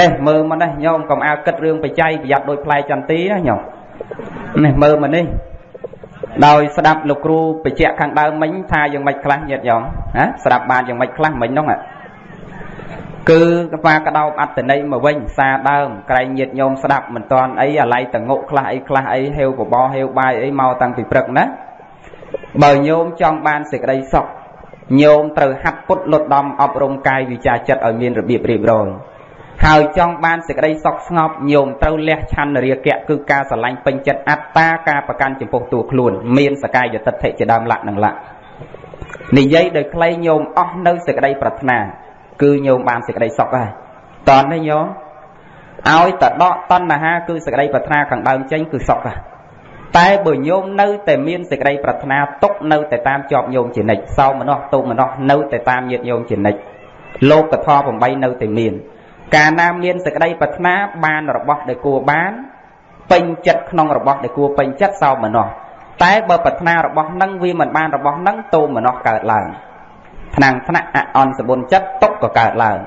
[SPEAKER 2] នេះមើលមកនេះញោមកុំអាលគិតរឿងបច្ច័យប្រយ័ត្នដូចផ្លែចន្ទីណាញោមនេះមើលមកនេះដោយស្ដាប់លោកគ្រូបញ្ជាក់ខាងដើមមិញថាយ៉ាងម៉េចខ្លះញាតិញោមណាស្ដាប់បានយ៉ាងម៉េចខ្លះមិញនោះ គឺកបាកដោបអត្តន័យមកវិញសារដើមក្រែងញាតញោមស្ដាប់មិនតាន់អីអាឡ័យតងុខ្លះអីខ្លះអីហេវបបហេវបាយអីមកតាំងពីព្រឹកណាបើញោមចង់បានសេចក្តីសុខញោមត្រូវហាត់ពុតលុតដំអប់រំកាយវិចាចិត្តឲ្យមានរបៀបរៀបរយហើយចង់បានសេចក្តីសុខស្ងប់ញោមត្រូវលះឆន្ទរាគៈគឺការស្រឡាញ់ពេញចិត្តអត្តាការប្រកាន់ចំពោះតួខ្លួន មានសកាយតិដ្ឋិជាដើមលក្ខនឹងលក្ខនិយាយដោយខ្លីញោមអស់នៅសេចក្តីប្រាថ្នា គឺញោមបានសេចក្តីសុខហើយតន់នេះញោមឲ្យតដកតណ្ហាគឺសេចក្តីប្រាថ្នាខាងដើមចេញគឺសុខហើយតែបើញោមនៅតែមានសេចក្តីប្រាថ្នាຕົកនៅតែតាមជាប់ញោមជានិច្ចសោមនោះទុមនោះនៅតែតាមញាតញោមជានិច្ចលោកកថា8នៅតែមាន កាលណាមានសេចក្តីប្រាថ្នាបានរបស់ដែលគួរបានពេញចិត្តក្នុងរបស់ដែលគួរពេញចិត្តសោមនោះតែបើប្រាថ្នារបស់នឹងវាមិនបានរបស់នឹងតោមនោះកើតឡើង ថ្នាំងថ្នាក់អអន់សបុនចិត្តຕົកក៏កើតឡើង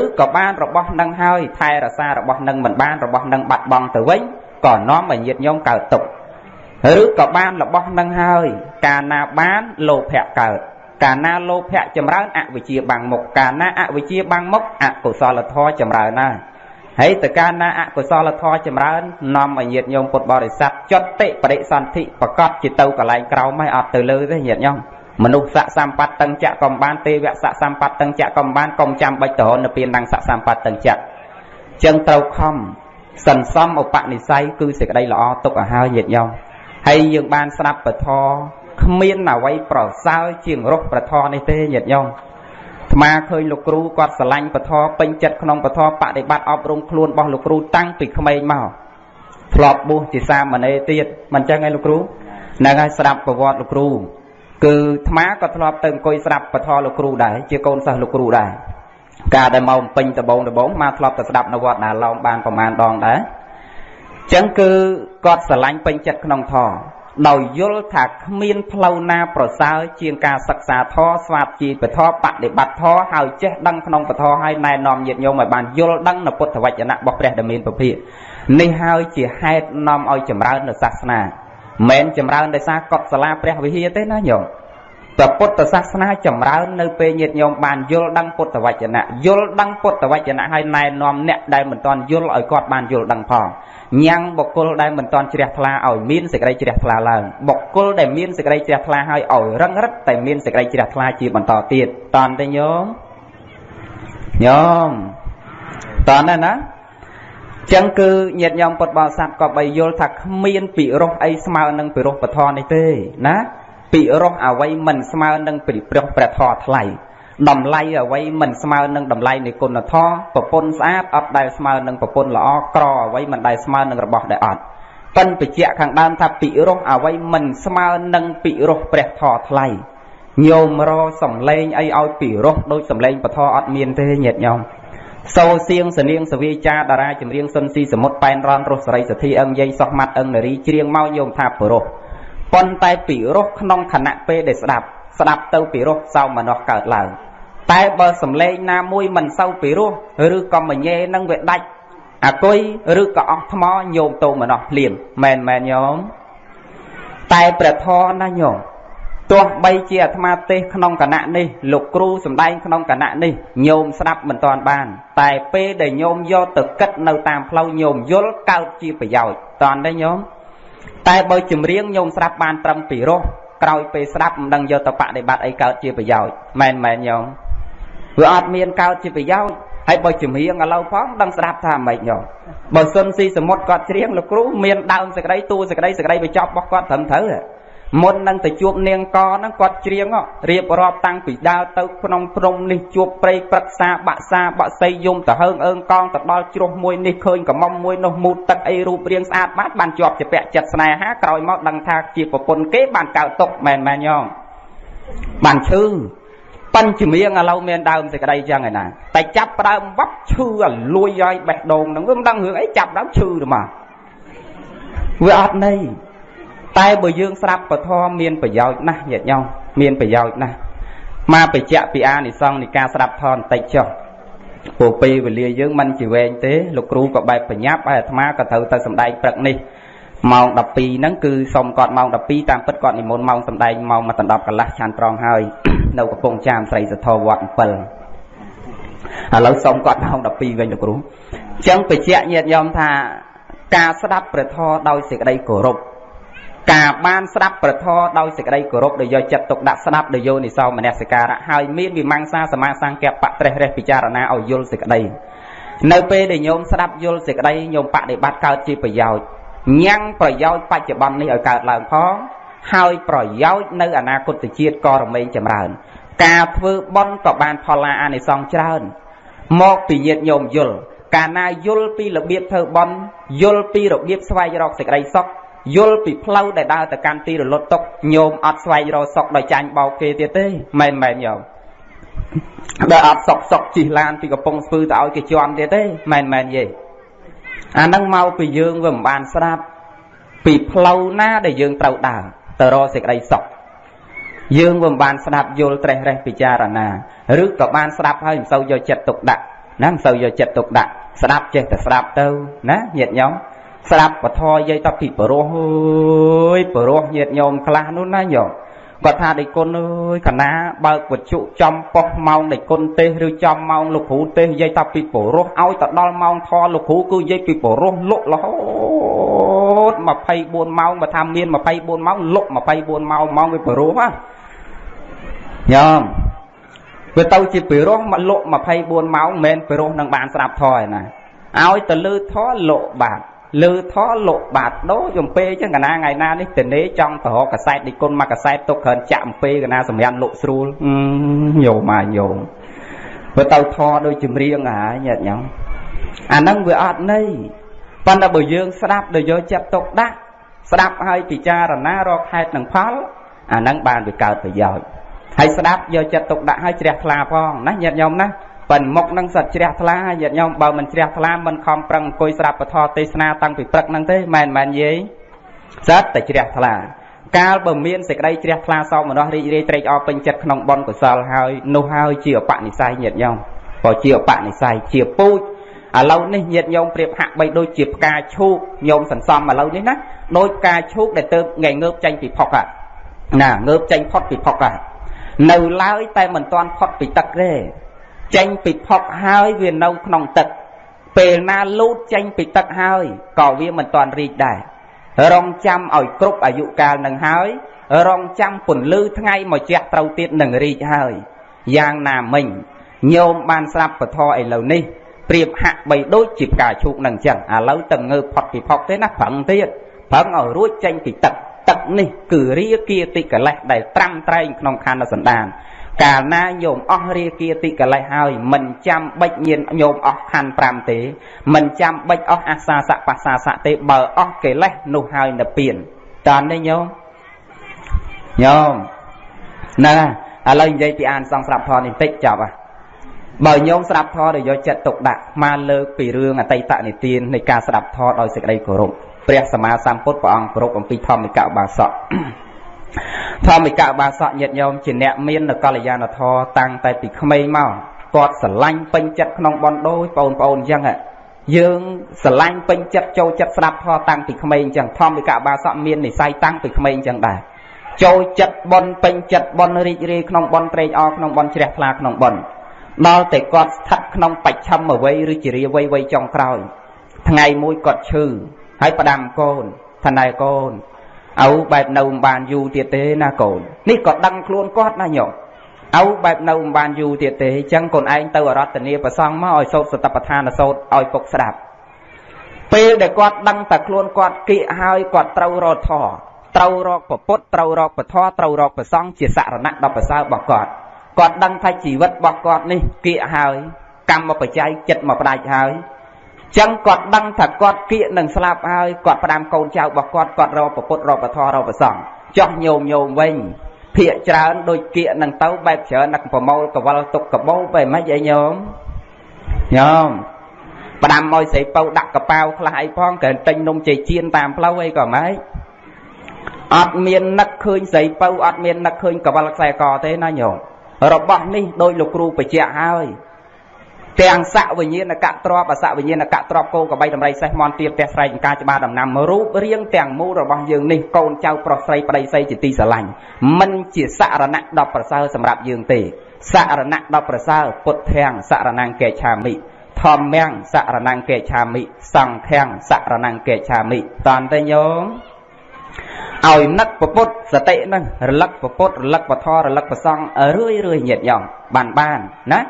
[SPEAKER 2] ឬក៏បានរបស់នឹងហើយថែរក្សារបស់នឹងមិនបានរបស់នឹងបាត់បង់ទៅវិញក៏នាំឲ្យញាតញោមកើតទុកឬក៏បានរបស់នឹងហើយ កាលណាបានលោភៈកើតកាលណាលោភៈចម្រើនអវិជ្ជាបាំងមុខកាលណាអវិជ្ជាបាំងមុខអកុសលធម៌ចម្រើនណាហើយតើកាលណាអកុសលធម៌ចម្រើននាំឲ្យញាតញោមពុទ្ធបរិស័ទចត់តិបរិសន្ធិប្រកបជាទៅកន្លែងក្រោមហើយអត់ទៅលើទេញាតញោម មនុស្សស័កសម្បត្តិតឹងចៈកំបានទេវៈស័កសម្បត្តិតឹងចៈកំបានកុំចាំបាច់តរនៅពៀនដងស័កសម្បត្តិតឹងចៈចឹងត្រូវខំសន្សំឧបនិស្ស័យគឺសេចក្តីល្អទុកឲ្យហើយញាតិញោមហើយយើងបានស្ដាប់ពធគ្មានអ្វីប្រសើរជាងរស់ប្រធរនេះទេញាតិញោមថ្មឃើញលោកគ្រូគាត់ស្រឡាញ់ពធពេញចិត្តក្នុងពធបដិបត្តិអប់រំខ្លួនរបស់លោកគ្រូតាំងពីក្មេងមកធ្លាប់បួសជាសាមណេរទៀតមិនចឹងឯងលោកគ្រូហ្នឹងហើយស្ដាប់ប្រវត្តិលោកគ្រូ គឺថ្មក៏ធ្លាប់ទៅអង្គុយស្ដាប់ពធលោកគ្រូដែរជាកូនសិស្សលោកគ្រូដែរការដែលមកពេញដបងដបងមកធ្លាប់ទៅស្ដាប់នៅវត្តណាឡោមបានប្រមាណដងដែរចឹងគឺគាត់ស្រឡាញ់ពេញចិត្តក្នុងធម៌ដោយយល់ថាគ្មានផ្លូវណាប្រសើរជាងការសិក្សាធម៌ស្វាបជីពធម៌បដិបត្តិធម៌ហើយចេះដឹងក្នុងពធហើយណែនាំញាតិញោមឲ្យបានយល់ដឹងនៅពុទ្ធវចនៈរបស់ព្រះដែលមានពភានេះហើយជាហេតុនាំឲ្យចម្រើននៅសាសនា មិនចម្រើនដោយសារកុដិសាលាព្រះវិហារទេណាញោមព្រះពុទ្ធសាសនាចម្រើននៅពេលញាតិញោមបានយល់ដឹងពុទ្ធវចនៈយល់ដឹងពុទ្ធវចនៈហើយណែនាំអ្នកដែលមិនទាន់យល់ឲ្យគាត់បានយល់ដឹងផងញ៉ាំងបុគ្គលដែលមិនទាន់ជ្រះថ្លាឲ្យមានសេចក្តីជ្រះថ្លាឡើងបុគ្គលដែលមានសេចក្តីជ្រះថ្លាហើយឲ្យរឹងរិតតែមានសេចក្តីជ្រះថ្លាជាបន្តទៀតតន់ទេញោមញោមតន់ទេណា ចឹងគឺញាតិញោមពុទ្ធបរិស័ទក៏បីយល់ថាគ្មានពិរោះអីស្មើនឹងពិរោះពធនេះទេណាពិរោះអ្វីមិនស្មើនឹងពិរោះព្រះធម៌ថ្លៃតម្លៃអ្វីមិនស្មើនឹងតម្លៃនៃគុណធម៌ប្រពន្ធស្អាតអត់ដែលស្មើនឹងប្រពន្ធល្អក្រអ្វីមិនដែលស្មើនឹងរបស់ដែលអត់ប៉ិនបច្ចៈខាងដើមថាពិរោះអ្វីមិនស្មើនឹងពិរោះព្រះធម៌ថ្លៃញោមរសំលេងអីឲ្យពិរោះដូចសំលេងពធអត់មានទេញាតិញោម សូសៀងសនាងសវាចាតារាចម្រៀងសុនស៊ីសមុទ្រប៉ែនរនរស់សរីសទ្ធីអឹងយាយសោះម៉ាត់អឹងនារីច្រៀងមកញោមថាពិរោះប៉ុន្តែពិរោះក្នុងខណៈពេលដែលស្ដាប់ស្ដាប់ទៅពិរោះសោមនស្សកើតឡើងតែបើសំឡេងណាមួយមិនសូវពិរោះឬក៏មញេនឹងវាដាច់អាគុយឬក៏អស់ថ្មញោមតោមនស្សភ្លាមមែនមែនញោមតែព្រះធរណាញោម ទោះបីជាអាត្មាទេសក្នុងគណៈនេះលោកគ្រូសំដែងក្នុងគណៈនេះញោមស្ដាប់មិនតាន់បាន តែពេលដែលញោមយកទៅគិតនៅតាមផ្លូវញោមយល់កើតជាប្រយោជន៍តន់ទេញោមតែបើចម្រៀងញោមស្ដាប់បានត្រឹមពីរោះក្រោយពេលស្ដាប់មិនដឹងយកទៅបដិបត្តិអីកើតជាប្រយោជន៍មែនមែនញោមវាអត់មានកើតជាប្រយោជន៍ហើយបើចម្រៀងឥឡូវផងដឹងស្ដាប់ថាម៉េចញោមបើសុនស៊ីសមុទ្រគាត់ច្រៀងលោកគ្រូមានដើមសក្តីតួសក្តីសក្តីបញ្ចប់របស់គាត់ត្រឹមត្រូវ មុននឹងទៅជួបនាងកហ្នឹងគាត់ច្រៀងរៀបរាប់តាំងពីដើរទៅក្នុងព្រំនេះជួបព្រៃព្រឹក្សាបាក់សាបាក់សីយំទៅហើងអើងកងទៅដល់ជ្រោះមួយនេះឃើញកំមុំមួយនោះមូតទឹកអីរូបរាងស្អាតបាត់បានជាប់ជាពាក់ចិត្តស្នេហាក្រោយមកដឹងថាជាប្រពន្ធគេបានកើតទុកមែនមែនយ៉ងបានឈឺប៉ិនជំរៀងឥឡូវមានដើមសេចក្តីចឹងឯណាតែចាប់ផ្ដើមវត្តឈឺឲ្យលួយឲ្យបេះដូងហ្នឹងវាមិនដឹងរឿងអីចាប់ដើមឈឺទៅមកវាអត់ន័យ តែបើយើងស្ដាប់ពធមានប្រយោជន៍ណាស់ញាតិញោមមានប្រយោជន៍ណាស់មកបញ្ជាក់ពីអានិសង្សនៃការស្ដាប់ធម៌បន្តិចចុះព្រោះពេលវេលាយើងមិនជាវែងទេលោកគ្រូក៏បែបបញ្ញាប់ហើយអាត្មាក៏ត្រូវទៅសំដែងព្រឹកនេះម៉ោង12ហ្នឹងគឺសុំគាត់ម៉ោង12តាមពិតគាត់និមន្តម៉ោងសំដែងម៉ោង1ដល់10កន្លះឆានត្រង់ហើយនៅកំពង់ចាមស្រីសធវត្ត7ឥឡូវសុំគាត់ម៉ោង12វិញលោកគ្រូអញ្ចឹងបញ្ជាក់ញាតិញោមថាការស្ដាប់ព្រះធម៌ដោយសេចក្តីគោរព ការបានស្ដាប់ប្រធរដោយសេចក្តីគោរពដោយយកចិត្តទុកដាក់ស្ដាប់ដោយយោនិសោមនសិការៈហើយមានវិមង្សាសមាសង្កបៈត្រេះរេះពិចារណាឲ្យយល់សេចក្តីនៅពេលដែលញោមស្ដាប់យល់សេចក្តីញោមបដិបត្តិកើតជាប្រយោជន៍ញ៉ាំងប្រយោជន៍បច្ចុប្បន្ននេះឲ្យកើតឡើងផងហើយប្រយោជន៍នៅអនាគតជាតិក៏រមែងចម្រើន ការធ្វើបន់ក៏បានផលឡាអានិសង្សច្រើន មកពីញាតញោមយល់កាលណាយល់ពីរបៀបធ្វើបន់យល់ពីរបៀបស្វែងរកសេចក្តីសុខ យល់ពីផ្លូវដែលដើរទៅកាន់ទីរលត់ទុកញោមអត់ស្វែងរកសុខដោយចាញ់បោកគេទៀតទេមែនមែនញោមដែលអត់សុកសុកជិះឡានពីកំពង់ស្ពឺទៅឲ្យគេជន់ទៀតទេមែនមែនយេអានឹងមកពីយើងវាមិនបានស្ដាប់ពីផ្លូវណាដែលយើងត្រូវដើរទៅរកសេចក្តីសុខយើងវាមិនបានស្ដាប់យល់ត្រេះរេះពិចារណាឬក៏បានស្ដាប់ហើយមិនសូវយកចិត្តទុកដាក់ណាមិនសូវយកចិត្តទុកដាក់ស្ដាប់ចេះតែស្ដាប់ទៅណាញាតិញោម ស្ដាប់ពធយាយតពីបរោះអើយបរោះញាតញោមខ្លះនោះណាញោមគាត់ថាដេគុណអើយកណាបើកវត្ថុចំប៉ុស្ម៉ោងដេគុណទេសឬចំម៉ោងលោកគ្រូទេសយាយតពីបរោះឲ្យទៅដល់ម៉ោងធរលោកគ្រូគឺយាយពីបរោះលក់រហូត24ម៉ោងបើថាមាន24ម៉ោងលក់24ម៉ោងម៉ោងវាបរោះណាញោមវាទៅជាពិរោះមកលក់24ម៉ោងមិនមែនពិរោះនឹងបានស្ដាប់ធរឯណាឲ្យទៅលឺធរលក់បាទ លើថលោកបាតដោចំពេចឹងកណាថ្ងៃណានេះតនេចង់ទៅរកកសែតឌីគុណមកកសែតទុកគ្រាន់ចាក់អំពេកណាសម្រាប់លក់ស្រួលញោមមកញោមបើទៅថដូចចម្រៀងហើយញាតិញោមអាហ្នឹងវាអត់ន័យប៉ុន្តែបើយើងស្ដាប់ដោយយកចិត្តទុកដាក់ស្ដាប់ហើយពិចារណារកហេតុនិងផលអាហ្នឹងបានវាកើតប្រយោជន៍ហើយស្ដាប់យកចិត្តទុកដាក់ហើយជ្រះថ្លាផងណាញាតិញោមណា ប៉ិនមុខនឹងសត្វជ្រះថ្លាញាតិញោមបើមិនជ្រះថ្លាមិនខំប្រឹងអង្គុយស្ដាប់ពធទេសនាតាំងពីព្រឹកហ្នឹងទេមែនមែនយាយសត្វតែជ្រះថ្លា កាលបើមានសេចក្តីជ្រះថ្លាសោមនស្សរីករាយត្រេកអរពេញចិត្តក្នុងបុណ្យកុសលហើយនោះហើយជាអបនិស្ស័យញាតិញោមក៏ជាអបនិស្ស័យជាពូជឥឡូវនេះញាតិញោមប្រៀបហាក់បីដូចជាផ្កាឈូកញោមសន្សំឥឡូវនេះណាដូចផ្កាឈូកដែលទៅថ្ងៃងើបចេញពីផុកណាងើបចេញផុតពីផុកនៅឡើយតែមិនទាន់ផុតពីទឹកទេ ចេញពីផុកហើយវានៅក្នុងទឹក ពេលណាលូតចេញពីទឹកហើយក៏វាមិនទាន់រីកដែររងចាំឲ្យគ្រប់អាយុកាលនឹងហើយ រងចាំពន្លឺថ្ងៃមកជះត្រូវទៀតនឹងរីកហើយយ៉ាងណាមិញញោមបានស្រាប់ពធឥឡូវនេះប្រៀបហាក់បីដូចជាផ្កាឈូកនឹងអញ្ចឹងឥឡូវទៅងើបផុតពីផុកទេណាប្រឹងទៀតប្រឹងឲ្យរួចចេញពីទឹកទឹកនេះគឺរាគាតិកលេសដែលត្រាំត្រែងក្នុងខណ្ឌសន្តាន កាលណាញោមអស់រាគាតិកលេសហើយមិនចាំបិចញៀនញោមអស់ខណ្ឌ5ទេមិនចាំបិចអស់អាសាសៈបាសាសៈទេបើអស់កិលេសនោះហើយនិព្វានតើនេះញោមញោមណាឥឡូវនិយាយពីអានសង្ស្រាប់ធរនេះបន្តិចចប់ហ่ะបើញោមស្ដាប់ធម៌ដោយយកចិត្តទុកដាក់មកលើកពីរឿងអតីតនិទាននៃការស្ដាប់ធម៌ដោយសេចក្តីគោរពព្រះសម្មាសម្ពុទ្ធព្រះអង្គគោរពអំពីធម្មិកឧបាសក ធម្មិកឧបាសកញាតិញោមជាអ្នកមាននកល្យាណធម៌តាំងតែពីក្មេងមកគាត់ស្រឡាញ់ពេញចិត្តក្នុងបនដូចបងប្អូនអញ្ចឹងយើងស្រឡាញ់ពេញចិត្តចូលចិត្តស្ដាប់ធម៌តាំងពីក្មេងអញ្ចឹងធម្មិកឧបាសកមាននិស័យតាំងពីក្មេងអញ្ចឹងដែរចូលចិត្តបនពេញចិត្តបនរីករាយក្នុងបនត្រេកអរក្នុងបនជ្រះថ្លាក្នុងបនដល់តែគាត់ស្ថិតក្នុងបច្ឆិមអវ័យឬជារាវ័យវ័យចុងក្រោយ ថ្ងៃមួយគាត់ឈឺហើយផ្ដាំកូនថាណែកូន ឪបែបនៅមិនបានយូរទៀតទេណាកូននេះក៏ដឹងខ្លួនគាត់ណាញោមឪបែបនៅមិនបានយូរទៀតទេអញ្ចឹងកូនឯងទៅអរតនីប្រសងមកឲ្យសោតសតបដ្ឋានសោតឲ្យពុកស្ដាប់ពេលដែលគាត់ដឹងតែខ្លួនគាត់គៀកហើយគាត់ត្រូវរត់ធរត្រូវរកពុទ្ធត្រូវរកពធត្រូវរកប្រសងជាសរណៈដល់ប្រសើររបស់គាត់គាត់ដឹងថាជីវិតរបស់គាត់នេះគៀកហើយកម្មបច្ច័យចិត្តមកផ្ដាច់ហើយ ចឹងគាត់ដឹងថាគាត់គៀកនឹងស្លាប់ហើយគាត់ផ្ដាំកូនចៅរបស់គាត់គាត់រកប្រពុតរកពធរកប្រសងចោះញោមញោមវិញភាកច្រើនដូចគៀកនឹងទៅបែបច្រើននឹកប្រមូលកវលទុកកបោបែបម៉េចអីញោមញោមផ្ដាំឲ្យស្រីពៅដាក់កប៉ាវខ្លះអីផងក៏ទិញនំជ័យជៀនតាមផ្លូវអីក៏ម៉េចអត់មាននឹកឃើញស្រីពៅអត់មាននឹកឃើញកវលខ្សែកទេណាញោមរបស់នេះដោយលោកគ្រូបញ្ជាក់ហើយ ទាំងស័កវិញ្ញាណកៈទ្របអស័កវិញ្ញាណកៈទ្របគោកបីតម្រៃសេះមន់ទៀតផ្ទះស្រែកការច្បារដំណាំរូបរាងទាំងមូលរបស់យើងនេះកូនចៅប្រុសស្រីប្តីស្រីជាទីស្រឡាញ់មិនជាសរណៈដល់ប្រសើរសម្រាប់យើងទេសរណៈដល់ប្រសើរពុទ្ធាំងសរណង្កេឆាមិធម្មំសរណង្កេឆាមិសង្ឃំសរណង្កេឆាមិតន្តទេញោមឲ្យនឹកពុទ្ធសតិហ្នឹងរលឹកពុទ្ធរលឹកពធរលឹកប្រសងរឿយរឿយញាតញោមបានបានណា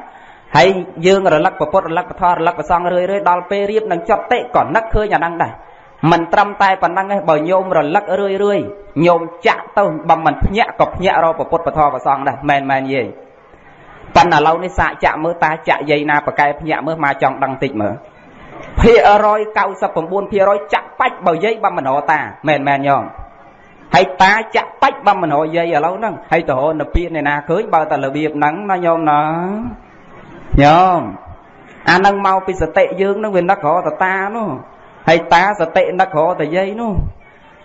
[SPEAKER 2] ហើយយើងរលឹកពុទ្ធរលឹកពធរលឹកប្រសងរឿយរឿយដល់ពេលរៀបនឹងចត់តិក៏នឹកឃើញអាហ្នឹងដែរមិនត្រឹមតែប៉ុណ្ណឹងទេបើញោមរលឹករឿយរឿយញោមចាក់ទៅបើមិនភ្ញាក់ក៏ភ្ញាក់រកពុទ្ធពធប្រសងដែរមែនមែនយេប៉ុន្តែឥឡូវនេះសាកចាក់មើលតាចាក់យាយណាប្រកែភ្ញាក់មើលមកចង់ដឹងតិចមើលភាគ199%ចាក់បាច់បើយាយបើមិនរកតាមែនមែនញោមហើយតាចាក់បាច់បំមនោយាយឥឡូវហ្នឹងហើយទៅរនពៀនអ្នកណាឃើញបើតែរបៀបហ្នឹងណាញោមណា ញោមអាហ្នឹងមកពីសតិយើងហ្នឹងវានឹករកតតានោះហើយតាសតិនឹករកតយាយនោះ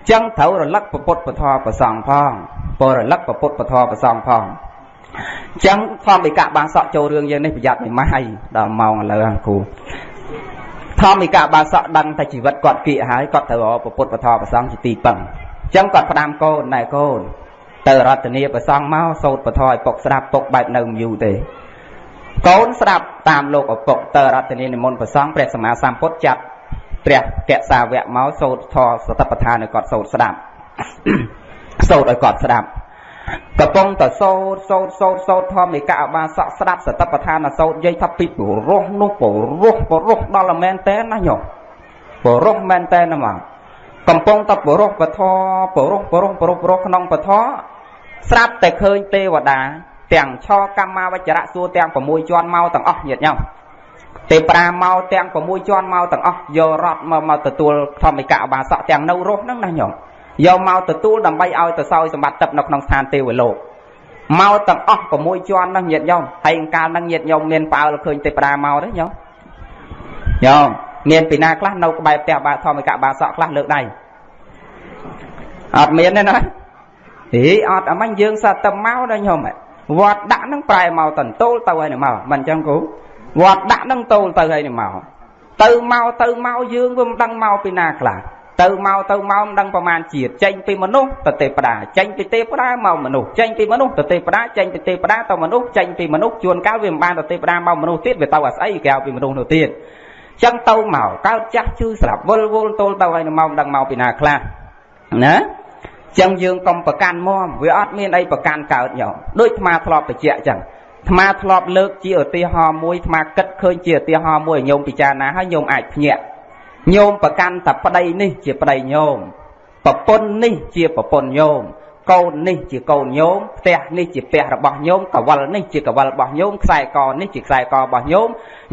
[SPEAKER 2] ចឹងត្រូវរលឹកពុទ្ធពធប្រសងផងពរលឹកពុទ្ធពធប្រសងផងចឹងធម្មិកៈបានសក់ចូលរឿងយើងនេះប្រយ័ត្នមិនម៉ាស់ហើយដល់ម៉ោងឥឡូវគ្រូធម្មិកៈបានសក់ដឹងតែជីវិតគាត់គៀកហើយគាត់ត្រូវរកពុទ្ធពធប្រសងជាទីពឹងចឹងគាត់ផ្ដាំកូនណែកូនទៅរតនីប្រសងមកសោតពធឲ្យពុកស្ដាប់ពុកបែបនៅយូរទេ កូនស្ដាប់តាមលោកឪពុកទៅរតនីនិមន្តប្រសងព្រះសម្មាសម្ពុទ្ធចាត់ព្រះកសាវៈមកសោតធរសតបដ្ឋានឲ្យគាត់សោតស្ដាប់សោតឲ្យគាត់ស្ដាប់កំពុងតែសោតសោតសោតសោតធម្មិកអបាសកស្ដាប់សតបដ្ឋានសោតយាយថាពីព្រោះនោះព្រោះព្រោះដល់មែនតែនណាញោមបរោះមែនតើណាមកកំពុងតែបរោះពធបរោះបរោះបរោះបរោះក្នុងពធស្រាប់តែឃើញទេវតា ទាំងឆកម្មាវចរៈសួរទាំង6ជាន់មកទាំងអស់ញាតិញោមទេប្រាមកទាំង6ជាន់មកទាំងអស់យករត់មកមកទទួលធម្មិកអបាសកទាំងនៅរស់ហ្នឹងណាញោមយកមកទទួលដើម្បីឲ្យទៅសោយសម្បត្តិទឹកនៅក្នុងស្ថានទេវលោកមកទាំងអស់6ជាន់ហ្នឹងញាតិញោមហើយកាលហ្នឹងញាតិញោមមានផ្អើលឃើញទេប្រាមកទេញោមញោមមានពីណាខ្លះនៅក្បែរផ្ទះបាធម្មិកបាសកខ្លះលើកដៃអត់មានទេណាហីអត់អមាញ់យើងសត្វតែមកដល់ញោម វត្តដាក់ហ្នឹងប្រែមកតន្ទោលទៅហើយមកមិនអញ្ចឹងគ្រូវត្តដាក់ហ្នឹងតូលទៅហើយមកទៅមកទៅមកយើងវាមិនដឹងមកពីណាខ្លះទៅមកទៅមកមិនដឹងប្រមាណជាតិចេញពីមនុស្សទៅទេវតាចេញពីទេវតាមកមនុស្សចេញពីមនុស្សទៅទេវតាចេញពីទេវតាទៅមនុស្សចេញពីមនុស្សជួនកាលវាមិនបានទៅទេវតាមកមនុស្សទៀតវាទៅអាស្អីគេហៅពីមនុស្សនោះទៀតចឹងទៅមកកើតចាស់ជឿស្លាប់វល់វល់ទល់ទៅហើយមកមិនដឹងមកពីណាខ្លះណា ចឹងយើងកុំប្រកាន់មមវាអត់មានអីប្រកាន់កើតញោមដូចអាធ្លាប់បញ្ជាក់ចឹងអាត្មាធ្លាប់លើកជាឧទាហរណ៍មួយអាត្មាគិតឃើញជាឧទាហរណ៍មួយឲ្យញោមពិចារណាហើយញោមអាចភ្ញាក់ញោមប្រកាន់តែប្តីនេះជាប្តីញោមប្រពន្ធនេះជាប្រពន្ធញោមកូននេះជាកូនញោមផ្ទះនេះជាផ្ទះរបស់ញោមកវលនេះជាកវលរបស់ញោមខ្សែកនេះជាខ្សែករបស់ញោម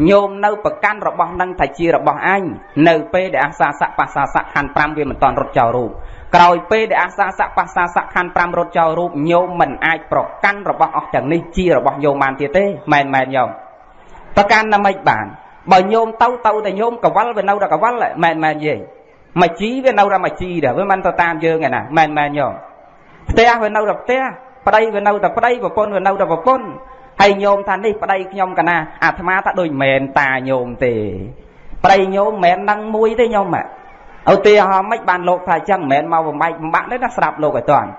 [SPEAKER 2] ញោមនៅប្រកាន់របស់នឹងថាជារបស់អញនៅពេលដែលអាសាសៈបាសាសៈខណ្ឌ5វាមិនតន់រត់ចោលរូប ក្រោយពេលដែលអាសាសៈបាសាសៈខណ្ឌ5រត់ចោលរូបញោមមិនអាចប្រកាន់របស់អស់ទាំងនេះជារបស់ញោមបានទៀតទេមែនមែនញោមប្រកាន់ណាមិនបានបើញោមទៅទៅតែញោមកវលវានៅតែកវលមែនមែនយេមកជីវានៅតែមកជីដែរវាមិនទៅតាមយើងឯណាមែនមែនញោមផ្ទះវានៅតែផ្ទះប្តីវានៅតែប្តីប្រពន្ធវានៅតែប្រពន្ធហើយញោមថានេះប្តីខ្ញុំកណាអាត្មាថាដូចមែនតាញោមទេប្តីញោមមិនមែននឹងមួយទេញោម ឧទាហរណ៍មិនបានលោកថាអញ្ចឹងមិនមែនមកបំបែកបំបាក់ទេណាស្រាប់លោកឲ្យតាន់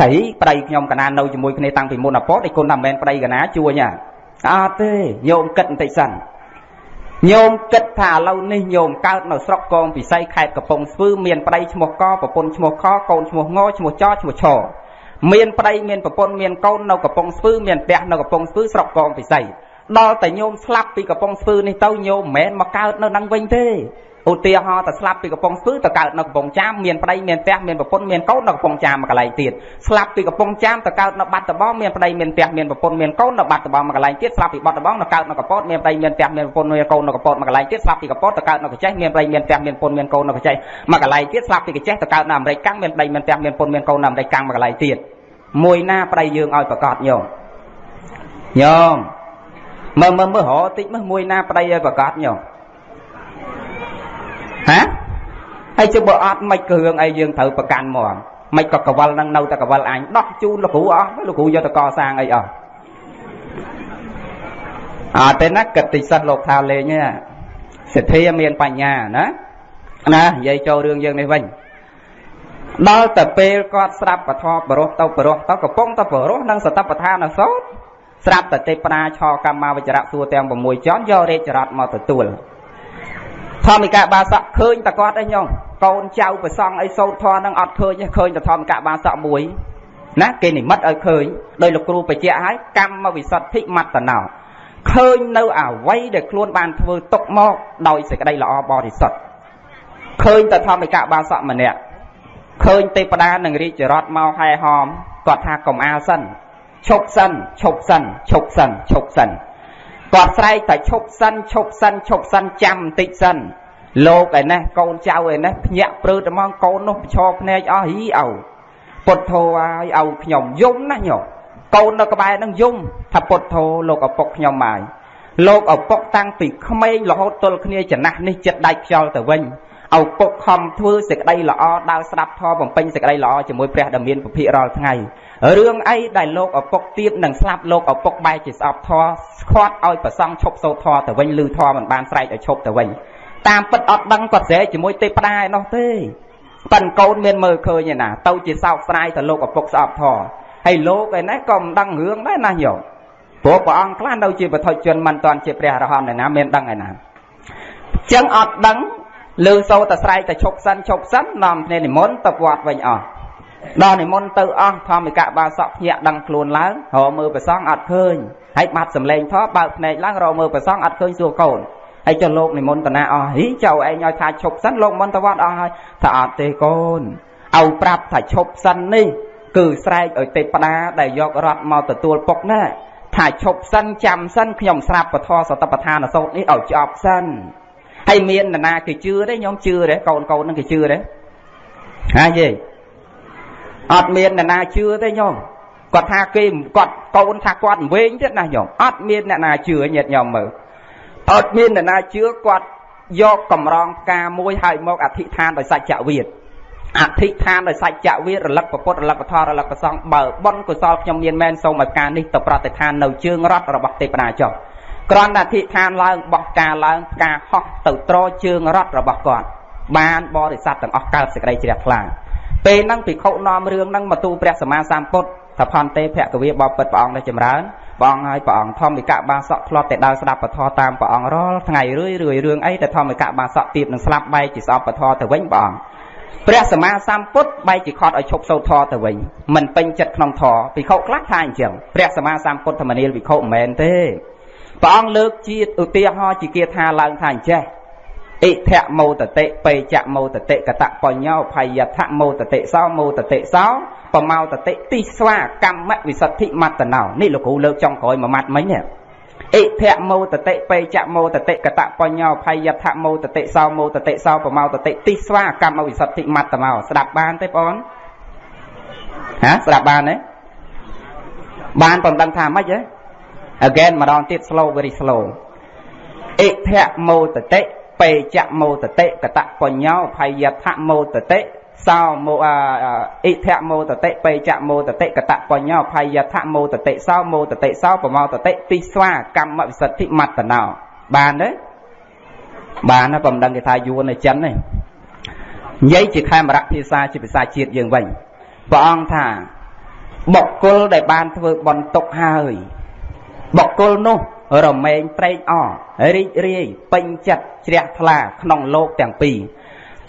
[SPEAKER 2] ត្រីប្តីខ្ញុំកណានៅជាមួយគ្នាតាំងពីមុនអពតឯគុណថាមិនមែនប្តីកណាជួញអត់ទេញោមគិតបន្តិចសិនញោមគិតថាឥឡូវនេះញោមកើតនៅស្រុកកងពិសីខេត្តកំពង់ស្ពឺមានប្តីឈ្មោះកប្រពន្ធឈ្មោះខកូនឈ្មោះងឈ្មោះចឈ្មោះឆមានប្តីមានប្រពន្ធមានកូននៅកំពង់ស្ពឺមានផ្ទះនៅកំពង់ស្ពឺស្រុកកងពិសីដល់តែញោមស្លាប់ពីកំពង់ស្ពឺនេះទៅញោមមិនមែនមកកើតនៅនឹងវិញទេ ឧទាហរណ៍តែស្លាប់ពីកំពង់ស្ពឺទៅកើតនៅកំពង់ចាមមានប្តីមានផ្ទះមានប្រពន្ធមានកូននៅកំពង់ចាមមួយកន្លែងទៀតស្លាប់ពីកំពង់ចាមទៅកើតនៅបាត់ដំបងមានប្តីមានផ្ទះមានប្រពន្ធមានកូននៅបាត់ដំបងមួយកន្លែងទៀតស្លាប់ពីបាត់ដំបងទៅកើតនៅកពតមានប្តីមានផ្ទះមានប្រពន្ធមានកូននៅកពតមួយកន្លែងទៀតស្លាប់ពីកពតទៅកើតនៅកចេះមានប្តីមានផ្ទះមានប្រពន្ធមានកូននៅកចេះមួយកន្លែងទៀតស្លាប់ពីកចេះទៅកើតនៅអាមេរិកកាំងមានប្តីមានផ្ទះមានប្រពន្ធមានកូននៅអាមេរិកកាំងមួយកន្លែងទៀតមួយណាប្តីយើងឲ្យប្រកាសញោមញោមមើលមើលមើលរហតិចមើលមួយណាប្តីឲ្យប្រកាសញោម ហាហើយជិះបើអត់មិនគ្រឿងអីយើងត្រូវប្រកាន់មកមិនក៏កវលនឹងនៅតែកវលអញដោះជូនលោកគ្រូអស់លោកគ្រូយកទៅកសាងអីអស់អត់ទេណាគិតតិចសិតលោកថាលេងសិទ្ធាមានបញ្ញាណាណានិយាយចូលរឿងយើងនេះវិញដល់តែពេលគាត់ស្រាប់ពធបរោះទៅបរោះទៅកំពុងតែបរោះនឹងសតបដ្ឋានសោតស្រាប់តែទេពណាឆកម្មាវចរៈសួរទាំង6ចន់យករាជរតមកទទួល ធម្មិកបាសកឃើញតគាត់ឯងញោមកូនចៅប្រសង់អីសោតធរនឹងអត់ឃើញទេឃើញតែធម្មិកបាសកមួយណាគេនិមិត្តឲ្យឃើញដោយលោកគ្រូបញ្ជាក់ឲ្យកម្មវិសុទ្ធិមត្តណោឃើញនៅអវ័យដែលខ្លួនបានធ្វើຕົកមកដោយសេចក្តីល្អបរិសុទ្ធឃើញតែធម្មិកបាសកម្នាក់ឃើញទេពតានឹងរាជរតមកហែហោមគាត់ថាកុំអាលសិនឈប់សិនឈប់សិនឈប់សិនឈប់សិន គាត់ស្រែកតែឈប់សិនឈប់សិនឈប់សិនចាំបន្តិចសិនលោកឯនេះកូនចៅឯនេះភ្ញាក់ព្រឺតែមកកូននោះប្រឈរភ្នែកអស់ហីអោពុទ្ធោឲ្យឲ្យខ្ញុំយំណាញោកូននៅក្បែរនឹងយំថាពុទ្ធោលោកឪពុកខ្ញុំមកលោកឪពុកតាំងពីក្មេងរហូតទល់គ្នាចំណាស់នេះចិត្តដាច់ខ្យល់ទៅវិញឪពុកខំធ្វើសេចក្តីល្អដើរស្ដាប់ធម៌បំពេញសេចក្តីល្អជាមួយព្រះដែលមានពភិរាល់ថ្ងៃ រឿងអីដែលលោកឪពុកទៀបនឹងស្លាប់លោកឪពុកបែរជាស្អប់ធម៌ស្ខាត់ឲ្យប្រសង់ឈប់សូត្រធម៌ទៅវិញឬធម៌មិនបានស្រែកឲ្យឈប់ទៅវិញតាមពិតអត់ដឹងគាត់ស្រែកជាមួយទេពតាឯនោះទេប៉ិនកូនមានមើលឃើញឯណាទៅជាសោកស្ដាយទៅលោកឪពុកស្អប់ធម៌ហើយលោកឯនេះក៏មិនដឹងរឿងដែរណាញោមព្រោះព្រះអង្គខ្លះនៅជាបឋិជនមិនតាន់ជាព្រះអរហន្តឯណាមានដឹងឯណាចឹងអត់ដឹងលើសូតែស្រែកតែឈប់សិនឈប់សិននាំគ្នានិមន្តទៅវត្តវិញអស់ ដល់និមន្តទៅអស់ធម្មិកបាសកភ្ញាក់ដឹងខ្លួនឡើងរកមើលព្រះសង្ឃអត់ឃើញហើយបាត់សម្លេងធម៌បើកភ្នែកឡើងរកមើលព្រះសង្ឃអត់ឃើញសួរកូនអីចុះលោកនិមន្តតាណាអស់ហីចៅឯងឲ្យថាឈប់សិនលោកមន្តវត្តអស់ហើយថាអត់ទេកូនឲ្យប្រាប់ថាឈប់សិននេះគឺស្រែកឲ្យទេពតាដែលយករត់មកទទួលពុកណាថាឈប់សិនចាំសិនខ្ញុំស្រាប់ពធសតបឋានសោតនេះឲ្យចប់សិនហើយមាននរណាគេជឿទេខ្ញុំជឿទេកូនកូននឹងគេជឿទេហាយេ អត់មាននរណាជឿទេញោមគាត់ថាគេគាត់កូនថាគាត់វែងទៀតណាញោមអត់មានអ្នកណាជឿញាតញោមមើលអត់មានអ្នកណាជឿគាត់យកកម្រងផ្កាមួយហើយមកអធិដ្ឋានដោយសច្ចវិទ្យអធិដ្ឋានដោយសច្ចវិទ្យរលឹកពុទ្ធរលឹកពធរលឹកប្រសងបើបុណ្យកុសលខ្ញុំមានមែនសូមឲ្យការនេះទៅប្រតិឋាននៅជើងរត់របស់ទេពតាចុះគ្រាន់តែអធិដ្ឋានឡើងបោះការឡើងផ្កាហោះទៅត្រជើងរត់របស់គាត់បានបរិស័ទទាំងអស់កើតសេចក្តីជ្រះថ្លា ពេលហ្នឹងភិក្ខុនាំរឿងហ្នឹងមកទូព្រះសម្មាសម្ពុទ្ធថាផនទេភគវាបបិទ្ធព្រះអង្គនេះចម្រើនព្រះអង្គហើយព្រះអង្គធម្មិកបាសកធ្លាប់តែដើរស្ដាប់ពធតាមព្រះអង្គរាល់ថ្ងៃរឿយរឿយរឿងអីតែធម្មិកបាសកទៀតនឹងស្លាប់បែកជាស្អប់ពធទៅវិញព្រះអង្គព្រះសម្មាសម្ពុទ្ធបែរជាខត់ឲ្យឈប់សូត្រធម៌ទៅវិញមិនពេញចិត្តក្នុងធម៌ភិក្ខុខ្លះថាអញ្ចឹងព្រះសម្មាសម្ពុទ្ធធម្មនាលភិក្ខុមិនមែនទេព្រះអង្គលើកជាឧទាហរណ៍ជាគាថាឡើងថាអញ្ចេះ អិធៈមោតតិបេចៈមោតតិកតបញ្ញោភយថៈមោតតិសោមោតតិសោបមោតតិទិស្វាកម្មវិសុទ្ធិមត្តណោនេះលោកគ្រូលើកចុងក្រោយមួយម៉ាត់មិញនេះអិធៈមោតតិបេចៈមោតតិកតបញ្ញោភយថៈមោតតិសោមោតតិសោបមោតតិទិស្វាកម្មវិសុទ្ធិមត្តណោស្ដាប់បានទេបងហាស្ដាប់បានទេបានប៉ុណ្្នឹងថាម៉េចហ៎ again ម្ដងទៀត slow very slow អិធៈមោតតិ បេចៈមោតតិកតបញ្ញោភយថៈមោតតិសោមោអិធៈមោតតិបេចៈមោតតិកតបញ្ញោភយថៈមោតតិសោមោតតិសោប្រមោតតិទិស្វាកម្មវិសុទ្ធិមត្តណោបានទេបានហើយបំដឹងគេថាយួននៅចិននេះនិយាយជាខេមរៈភាសាជាភាសាជាតិយើងវិញព្រះអង្គថាបុគ្គលដែលបានធ្វើបន់ទុកហើយបុគ្គលនោះ រមែងត្រេកអររីករាយពេញចិត្តជ្រះថ្លាក្នុងលោកទាំងពីរ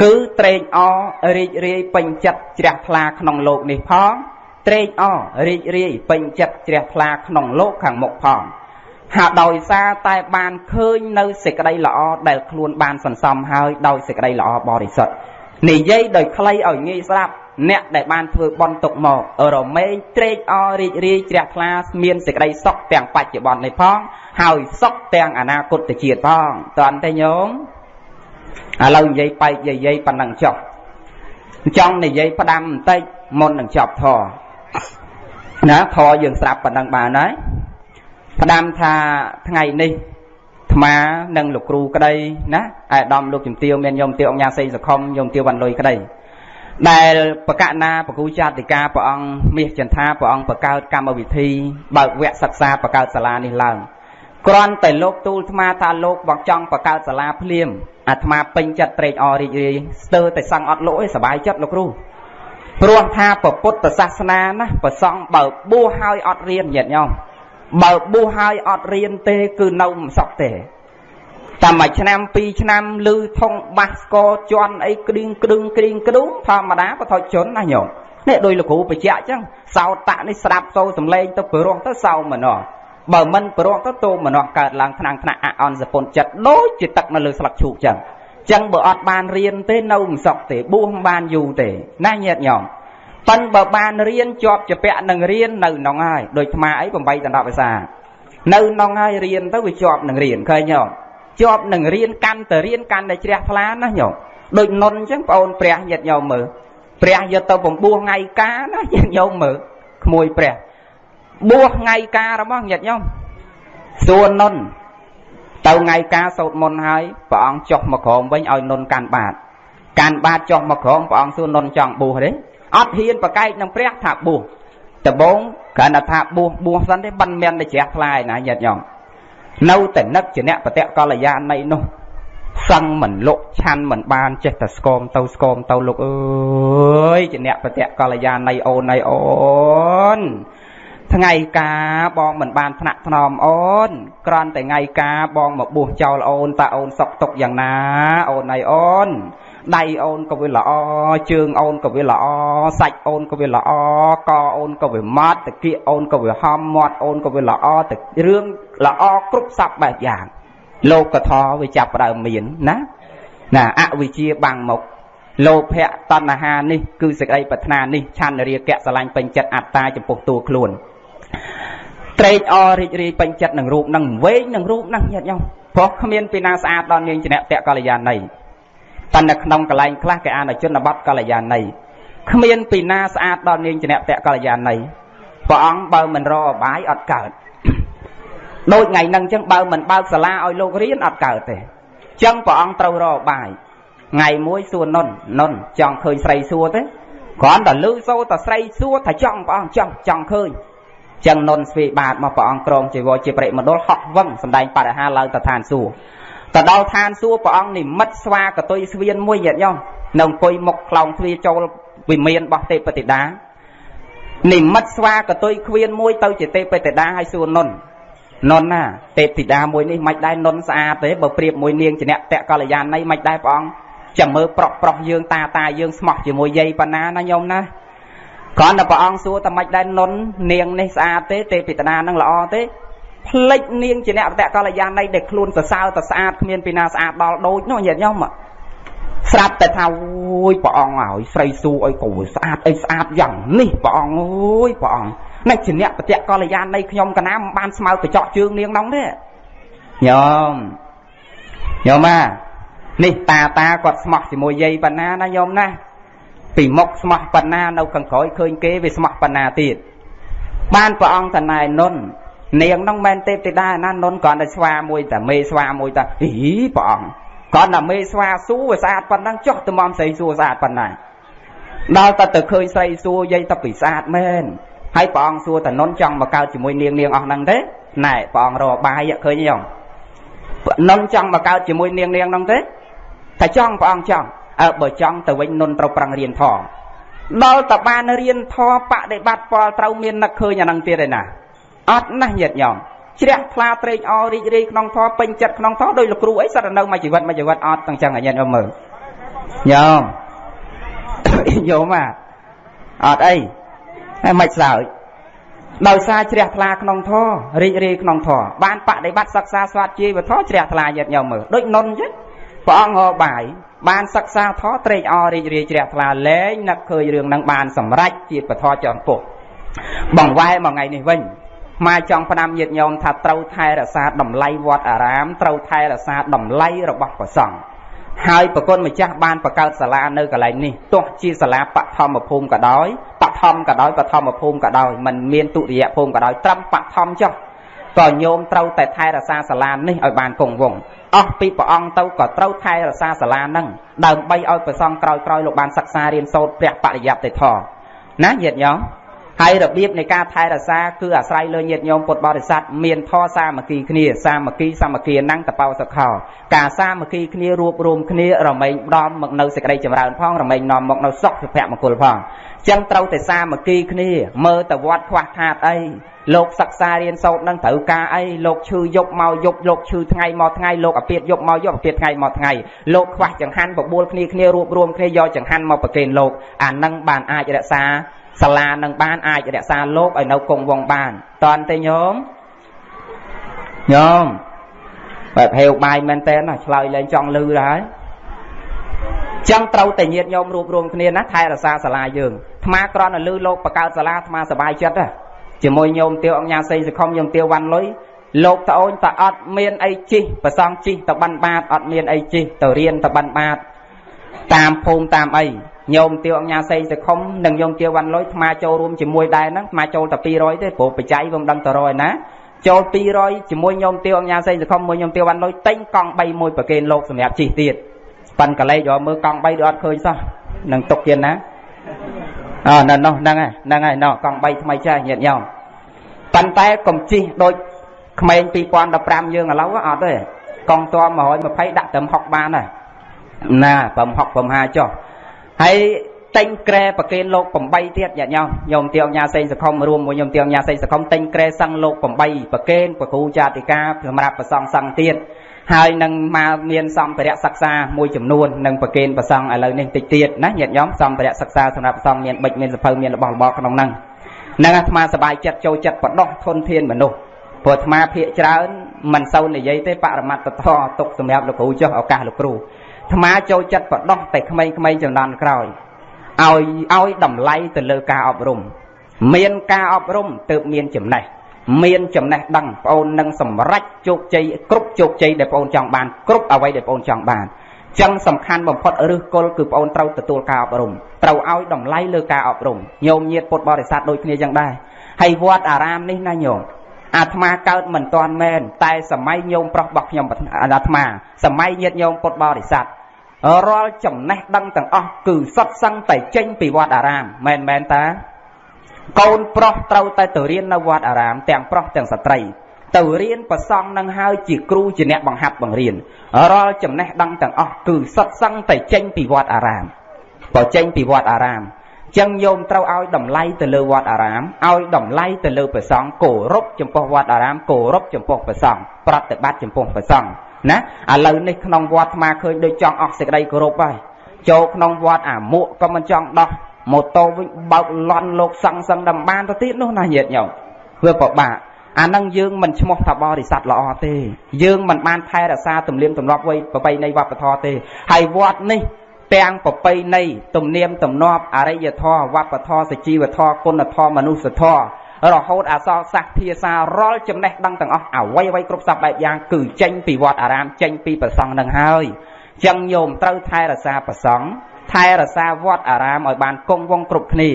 [SPEAKER 2] គឺត្រេកអររីករាយពេញចិត្តជ្រះថ្លាក្នុងលោកនេះផងត្រេកអររីករាយពេញចិត្តជ្រះថ្លាក្នុងលោកខាងមុខផងហើយដោយសារតែបានឃើញនៅសេចក្តីល្អដែលខ្លួនបានសន្សំហើយដោយសេចក្តីល្អបរិសុទ្ធនិយាយដោយខ្លីឲ្យងាយស្ដាប់ អ្នកដែលបានធ្វើបន់ទុកមករមែងត្រេកអររីករាយជ្រះថ្លាមានសេចក្តីសុខទាំងបច្ចុប្បន្ននេះផង ហើយសុខទាំងអនាគតជាតិផងតើទេញោមឥឡូវនិយាយបែកយាយយាយប៉ុណ្ណឹងចុះចង់និយាយផ្ដាំបន្តិចមុននឹងចប់ធរណាធរយើងស្រាប់ប៉ុណ្ណឹងបានហើយផ្ដាំថាថ្ងៃនេះថ្មានិងលោកគ្រូក្តីណាអាយដាមលោកជំទាវមានញោមទាវអង្គញាសេងសខុមញោមទាវវ៉ាន់លុយក្តី ដែលបកណាបកូចាតិកាព្រះអង្គមាសចន្ទាព្រះអង្គបង្កើតកម្មវិធីបើកវគ្គសិក្សាបង្កើតសាលានេះឡើងគ្រាន់តែលោកទូលអាត្មាថាលោកបងចង់បង្កើតសាលាភ្លាមអាត្មាពេញចិត្តត្រេកអររីករាយស្ទើរតែសឹងអត់លោកឯងសบายចិត្តលោកគ្រូព្រោះថាពុទ្ធសាសនាណាប្រសង់បើបួសហើយអត់រៀនញាតិញោមបើបួសហើយអត់រៀនទេគឺនៅមិនសក់ទេ តែមួយឆ្នាំពីរឆ្នាំលឺធុងបាសស្គរជន់អីក្តៀងក្តឹងក្តៀងក្ដុងធម្មតាបថុជនណាញោមនេះដោយលោកគ្រូបញ្ជាក់អញ្ចឹងសោតៈនេះស្ដាប់សូរសំឡេងទៅព្រោះទៅសោមនោបើមិនព្រោះទៅតោមនោកើតឡើងថ្នាំងថ្នាក់អអន់សពុនចិត្តដូចជាទឹកនៅលើស្លឹកឈូកអញ្ចឹងចឹងបើអត់បានរៀនទេនៅមិនសក់ទេបួសមិនបានយូរទេណាញាតញោមប៉ិនបើបានរៀនជាប់ជាពាក់នឹងរៀននៅក្នុងហើយដូចថ្មអី8ដល់10ភាសានៅក្នុងហើយរៀនទៅវាជាប់នឹងរៀនឃើញទេ ជាប់នឹងរៀនកាន់តែរៀនកាន់តែជ្រះថ្លាណាញោមដូចនុនអញ្ចឹងបងអូនព្រះញាតិញោមមើលព្រះយកទៅបំពោះថ្ងៃការណាញាតិញោមមើលក្មួយព្រះបួសថ្ងៃការរបស់ញាតិញោមសួរនុនទៅថ្ងៃការសោតមុនហើយព្រះអង្គចុះមកក្រោមវិញឲ្យនុនកាន់បាតកាន់បាតចុះមកក្រោមព្រះអង្គសួរនុនចង់បួសទេអត់ហ៊ានប្រកែកនឹងព្រះថាបួសដំបងគ្រាន់តែថាបួសបួសសិនទេមិនមានតែជ្រះថ្លាឯណាញាតិញោម នៅតែនឹកជាអ្នកបតកល្យាណីនោះសឹងមិនលក់ឆាន់មិនបានចេះតែស្គមទៅស្គមទៅលោកអើយជាអ្នកបតកល្យាណីអូនណៃអូនថ្ងៃការបងមិនបានថ្នាក់ថ្នមអូនក្រន់តែថ្ងៃការបងមកបួសចោលអូនតើអូនសុកទុកយ៉ាងណាអូនណៃអូនដៃអូនក៏វាល្អជើងអូនក៏វាល្អសាច់អូនក៏វាល្អកអូនក៏វាម៉ត់តាគៀកអូនក៏វាហំមាត់អូនក៏វាល្អទៅរឿង ល្អគ្រប់សពបែបយ៉ាងលោកធរវាចាប់ផ្ដើមមានណាណាអវិជ្ជាបាំងមុខលោភៈតណ្ហានេះគឺសេចក្តីប្រាថ្នានេះឆន្ទរាគៈស្រឡាញ់ពេញចិត្តអត្តាចំពោះតួខ្លួនត្រេកអររីករាយពេញចិត្តនឹងរូបនឹងវែងនឹងរូបនឹងញាតិញោមព្រោះគ្មានពីណាស្អាតដល់នាងជាអ្នកតកល្យាណីប៉ុន្តែក្នុងកលែងខ្លះគេអានជនបទកល្យាណីគ្មានពីណាស្អាតដល់នាងជាអ្នកតកល្យាណីព្រះអង្គបើមិនរអបាយអត់កើត ដូចថ្ងៃហ្នឹងអញ្ចឹងបើមិនបើកសាលាឲ្យលោករៀនអត់កើតទេអញ្ចឹងព្រះអង្គត្រូវរអបាយថ្ងៃមួយសួរនុននុនចង់ឃើញស្រីសួរទេគ្រាន់តែលឺសូរតែស្រីសួរថាចង់ព្រះអង្គចង់ចង់ឃើញចឹងនុនស្វីបាតមកព្រះអង្គក្រងជីវរជាប្រិមណ្ឌលហោះវឹងសំដែងបរិហាឡើងទៅឋានសួគ៌ទៅដល់ឋានសួគ៌ព្រះអង្គនិមិត្តស្វាកតុយស្វៀនមួយញាតិញោមនៅអង្គុយមុខខ្លោងទ្វារចូលវិមានរបស់ទេពតិតានិមិត្តស្វាកតុយខ្វៀនមួយទៅជាទេពតិតាឲ្យសួរនុន នុនណាទេពធីតាមួយនេះមិនដែរនុនស្អាតទេបើប្រៀបមួយនាងជាអ្នកតកល្យាណីមិនដែរព្រះអង្គចាំមើលប្រុសប្រុសយើងតាតាយើងស្មោះជាមួយយាយប៉ុណ្ណាណាញោមណាគ្រាន់តែព្រះអង្គសួរតែមិនដែរនុននាងនេះស្អាតទេទេពធីតានឹងល្អទេផ្លិចនាងជាអ្នកតកល្យាណីដែលខ្លួនសរសើរតែស្អាតគ្មានពីណាស្អាតដល់ដូចនោះញាតិញោមស្រាប់តែថាអូយព្រះអង្គឲ្យស្រីសួរអីក៏ស្អាតអីស្អាតយ៉ាងនេះព្រះអង្គអូយព្រះអង្គ នេះជាអ្នកបតិកល្យាណនៃខ្ញុំកណាមិនបានស្មើកញ្ចក់ជើងនាងនោះទេញោមញោមអានេះតាតាគាត់ស្មោះជាមួយយាយប៉ុណ្ណាណាញោមណាពីមុខស្មោះប៉ុណ្ណានៅខាងក្រោយឃើញគេវាស្មោះប៉ុណ្ណាទៀតបានព្រះអង្គតណែនុននាងនោះមិនទេពទេតាណានុនគ្រាន់តែស្វាមួយតែមេស្វាមួយតែអីព្រះអង្គគ្រាន់តែមេស្វាសួរវាស្អាតប៉ុណ្ណឹងចុះទៅមកស្រីសួរស្អាតប៉ុណ្ណាដល់តែទៅឃើញស្រីសួរយាយតែពីស្អាតមែន ហើយព្រះអង្គសួរតនុនចង់មកកើតជាមួយនាងនាងអស់ហ្នឹងទេណែព្រះអង្គរកបាយឃើញទេយ៉ងនុនចង់មកកើតជាមួយនាងនាងហ្នឹងទេតែចង់ព្រះអង្គចង់អើបើចង់ទៅវិញនុនត្រូវប្រឹងរៀនធម៌ដល់តបានរៀនធម៌បដិបត្តិពលត្រូវមាននឹកឃើញអាហ្នឹងទៀតឯណាអត់ណាស់ញាតញោមជ្រះថ្លាត្រេកអររីករាយក្នុងធម៌ពេញចិត្តក្នុងធម៌ដោយលោកគ្រូអីសិតនៅមួយជីវិតមួយជីវិតអត់ទាំងចឹងអាញាតញោមមើលញោមញោមអាអត់អី តែមិនសើចដោយសារជ្រះថ្លាក្នុងធម៌រីករាយក្នុងធម៌បានបដិបត្តិសិក្សាស្វាត់ជាវធម៌ជ្រះថ្លាញាតញោមមើលដូចនុនអញ្ចឹងព្រះអង្គហៅបាយបានសិក្សាធម៌ត្រេកអររីករាយជ្រះថ្លាលែងនឹកឃើញរឿងនឹងបានសម្រេចជាពធចរពុះបងវ៉ែមួយថ្ងៃនេះវិញមកចង់ផ្ដាំញាតញោមថាត្រូវថែរក្សាតម្លៃវត្តអារាមត្រូវថែរក្សាតម្លៃរបស់ព្រះសង្ឃ ហើយប្រគុណម្ចាស់បានបង្កើតសាលានៅកន្លែងនេះទោះជាសាលាបឋមភូមិក៏ដោយបឋមក៏ដោយបឋមភូមិក៏ដោយមិនមានទុតិយភូមិក៏ដោយត្រឹមបឋមចុះក៏ញោមត្រូវតែថែរក្សាសាលានេះឲ្យបានគង់វង្សអស់ពីព្រះអង្គទៅក៏ត្រូវថែរក្សាសាលានឹងដើម្បីឲ្យព្រះសង្ឃក្រោយក្រោយលោកបានសិក្សារៀនសូត្រព្រះបរិយត្តិធម៌ណាញាតិញោម ហើយរបៀបនៃការថែរក្សាគឺអាស្រ័យលើញាតិញោមពុទ្ធបរិស័ទមានធម៌សាមគ្គីគ្នាសាមគ្គីសាមគ្គីណੰងតបោសខោការសាមគ្គីគ្នារួបរមគ្នារមែងដំមកនៅសេចក្តីចម្រើនផងរមែងនាំមកនៅសុខសុភមង្គលផងអញ្ចឹងត្រូវតែសាមគ្គីគ្នាមើលទៅវត្តខ្វះខាតអីលោកសិក្សារៀនសូត្រនឹងត្រូវការអីលោកឈឺយប់មកយប់លោកឈឺថ្ងៃមកថ្ងៃលោកអាពាតយប់មកយប់អាពាតថ្ងៃមកថ្ងៃលោកខ្វះចង្ហាន់បបួលគ្នាគ្នារួបរวมគ្នាយកចង្ហាន់មកប្រគេនលោកអានឹងបានអាចរក្សា សាលានឹងបានអាចរក្សាលោកឲ្យនៅគង់វង្សបានតន់ទេញោមញោមបែបហេវបាយមែនតើណាឆ្លើយលែងចង់លឺហើយចឹងត្រូវតែញាតញោមរួបរวมគ្នាណាថែរក្សាសាលាយើងអាត្មាក្រន់តែលឺលោកបង្កើតសាលាអាត្មាសប្បាយចិត្តណាជាមួយញោមទាវអង្គញាសេងសខុមញោមទាវវ៉ាន់លុយលោកត្អូនតអត់មានអីជីប្រសងជីទៅបិណ្ឌបាតអត់មានអីជីទៅរៀនទៅបិណ្ឌបាតតាមភូមិតាមអី ញោមទាវអង្គញាសេងសខុមនិងញោមទាវវ៉ាន់លុយអាចូលរួមជាមួយដែរហ្នឹងអាចូលតែ200ទេព្រោះបច្ច័យវាមិនដឹងតរយណាចូល200ជាមួយញោមទាវអង្គញាសេងសខុមមួយញោមទាវវ៉ាន់លុយទិញកង់3មួយប្រគេនលោកសម្រាប់ជិះទៀតប៉ាន់កលេចយកមើលកង់3ដូចអត់ឃើញសោះនឹងទុកទៀតណាអើនៅនោះហ្នឹងហើយហ្នឹងហើយណោះកង់3ថ្មីចាស់ញាតញោមប៉ុន្តែកុំជិះដូចក្មេង2015យើងឥឡូវអត់ទេកង់ត120ដាក់ត្រឹម60បានហើយណាប្រហ60ប្រហ50ចុះ ហើយទិញក្រែប្រគេនលោក8ទៀតញាតិញោមញោមទាវញ៉ាសេងសខុមរួមមួយញោមទាវញ៉ាសេងសខុមទិញក្រែសឹងលោក8ប្រគេនប្រគូចាតិកាសម្រាប់ប្រសងសឹងទៀតហើយនឹងមកមានសម្ភារៈសិក្សាមួយចំនួននឹងប្រគេនប្រសងឥឡូវនេះតិចទៀតណាញាតិញោមសម្ភារៈសិក្សាសម្រាប់ប្រសងមានបិចមានសភៅមានរបស់របរក្នុងហ្នឹងនឹងអាត្មាសบายចិត្តចូលចិត្តបដោះធនធានមនុស្សព្រោះអាត្មាភាកច្រើន មិនសូវនិយាយទេបរមត្តធម៌ទុកសម្រាប់លោកគ្រូចុះឱកាសលោកគ្រូ អាត្មាចូលចិត្តបដោះតែក្មេងៗចំនួនក្រោយឲ្យឲ្យតម្លៃទៅលើការអប់រំ មានការអប់រំទើបមានចំណេះមានចំណេះដឹងបងអូននឹងសម្រេចជោគជ័យគ្រប់ជោគជ័យដែលបងអូនចង់បានគ្រប់អ្វីដែលបងអូនចង់បានចឹងសំខាន់បំផុតឫសគល់គឺបងអូនត្រូវទទួលការអប់រំត្រូវឲ្យតម្លៃលើការអប់រំញោមញាតពុទ្ធបរិស័ទដូចគ្នាចឹងដែរហើយវត្តអារាមនេះណាញោមអាត្មាកើតមិនតាន់មែនតែសម័យញោមប្រុសរបស់ខ្ញុំអាត្មាសម័យញាតញោមពុទ្ធបរិស័ទ រាល់ចំណេះដឹងទាំងអស់គឺសុទ្ធសឹងតែចេញពីវត្តអារាមមែនមែនតាកូនប្រុសត្រូវតែទៅរៀននៅវត្តអារាម ទាំងប្រុសទាំងស្ត្រី ទៅរៀនប្រសង់នឹងហើយជាគ្រូជាអ្នកបង្ហាត់បង្រៀនរាល់ចំណេះដឹងទាំងអស់គឺសុទ្ធសឹងតែចេញពីវត្តអារាមបើចេញពីវត្តអារាមចឹងយោមត្រូវឲ្យតម្លៃទៅលើវត្តអារាមឲ្យតម្លៃទៅលើព្រះសង្ឃគោរពចំពោះវត្តអារាមគោរពចំពោះព្រះសង្ឃប្រតិបត្តិចំពោះព្រះសង្ឃ ណាឥឡូវនេះក្នុងវត្តអាឃើញដូចចង់អស់សេចក្តីគោរពហើយចូលក្នុងវត្តអាមួកក៏មិនចង់ដោះម៉ូតូវិញបើកលន់លោកសង្សឹងដំបានទៅទៀតនោះណាញាតិញោមវាពិបាកអានឹងយើងមិនឈ្មោះថាបរិស័ទល្អទេ យើងមិនបានថែរក្សាទំនៀមទម្លាប់វ័យប្រពៃណីវប្បធម៌ទេហើយវត្តនេះទាំងប្រពៃណីទំនៀមទម្លាប់អរិយធម៌វប្បធម៌សជីវធម៌គុណធម៌មនុស្សធម៌ រហូតអសរសាស្ត្រភាសារាល់ចំណេះដឹងទាំងអស់អ្វីអ្វីគ្រប់សពបែបយ៉ាងគឺចេញពីវត្តអារាមចេញពីប្រសង់នឹងហើយចឹងញោមត្រូវថែរក្សាប្រសង់ថែរក្សាវត្តអារាមឲ្យបានគង់វង្សគ្រប់គ្នា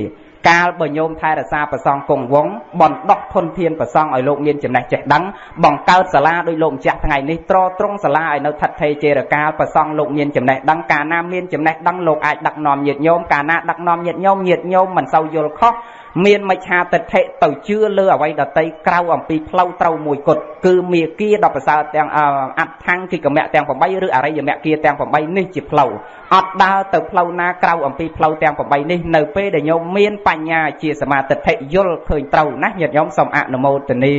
[SPEAKER 2] កាលបើញោមថែរក្សាប្រសងគង់វងបណ្ដោះធនធានប្រសងឲ្យលោកមានចំណេះចេះដឹងបង្កើតសាលាដោយលោកម្ចាស់ថ្ងៃនេះត្រត្រង់សាលាឲ្យនៅថិតថេរជេរកាលប្រសងលោកមានចំណេះដឹងកាលណាមានចំណេះដឹងលោកអាចដឹកនាំញាតិញោមកាលណាដឹកនាំញាតិញោមញាតិញោមមិនសូវយល់ខុស មានមច្ឆាទិដ្ឋិទៅជឿលើអ្វីដតីក្រៅអំពីផ្លូវត្រូវមួយគត់គឺមេគាដល់ប្រសើរទាំងអត្តថੰគិកមៈទាំង8ឬអរិយមគ្គទាំង8នេះជាផ្លូវអត់ដើរទៅផ្លូវណាក្រៅអំពីផ្លូវទាំង8នេះនៅពេលដែលញោមមានបញ្ញាជាសមាទិដ្ឋិយល់ឃើញត្រូវណាញាតិញោមសូមអនុមោទនា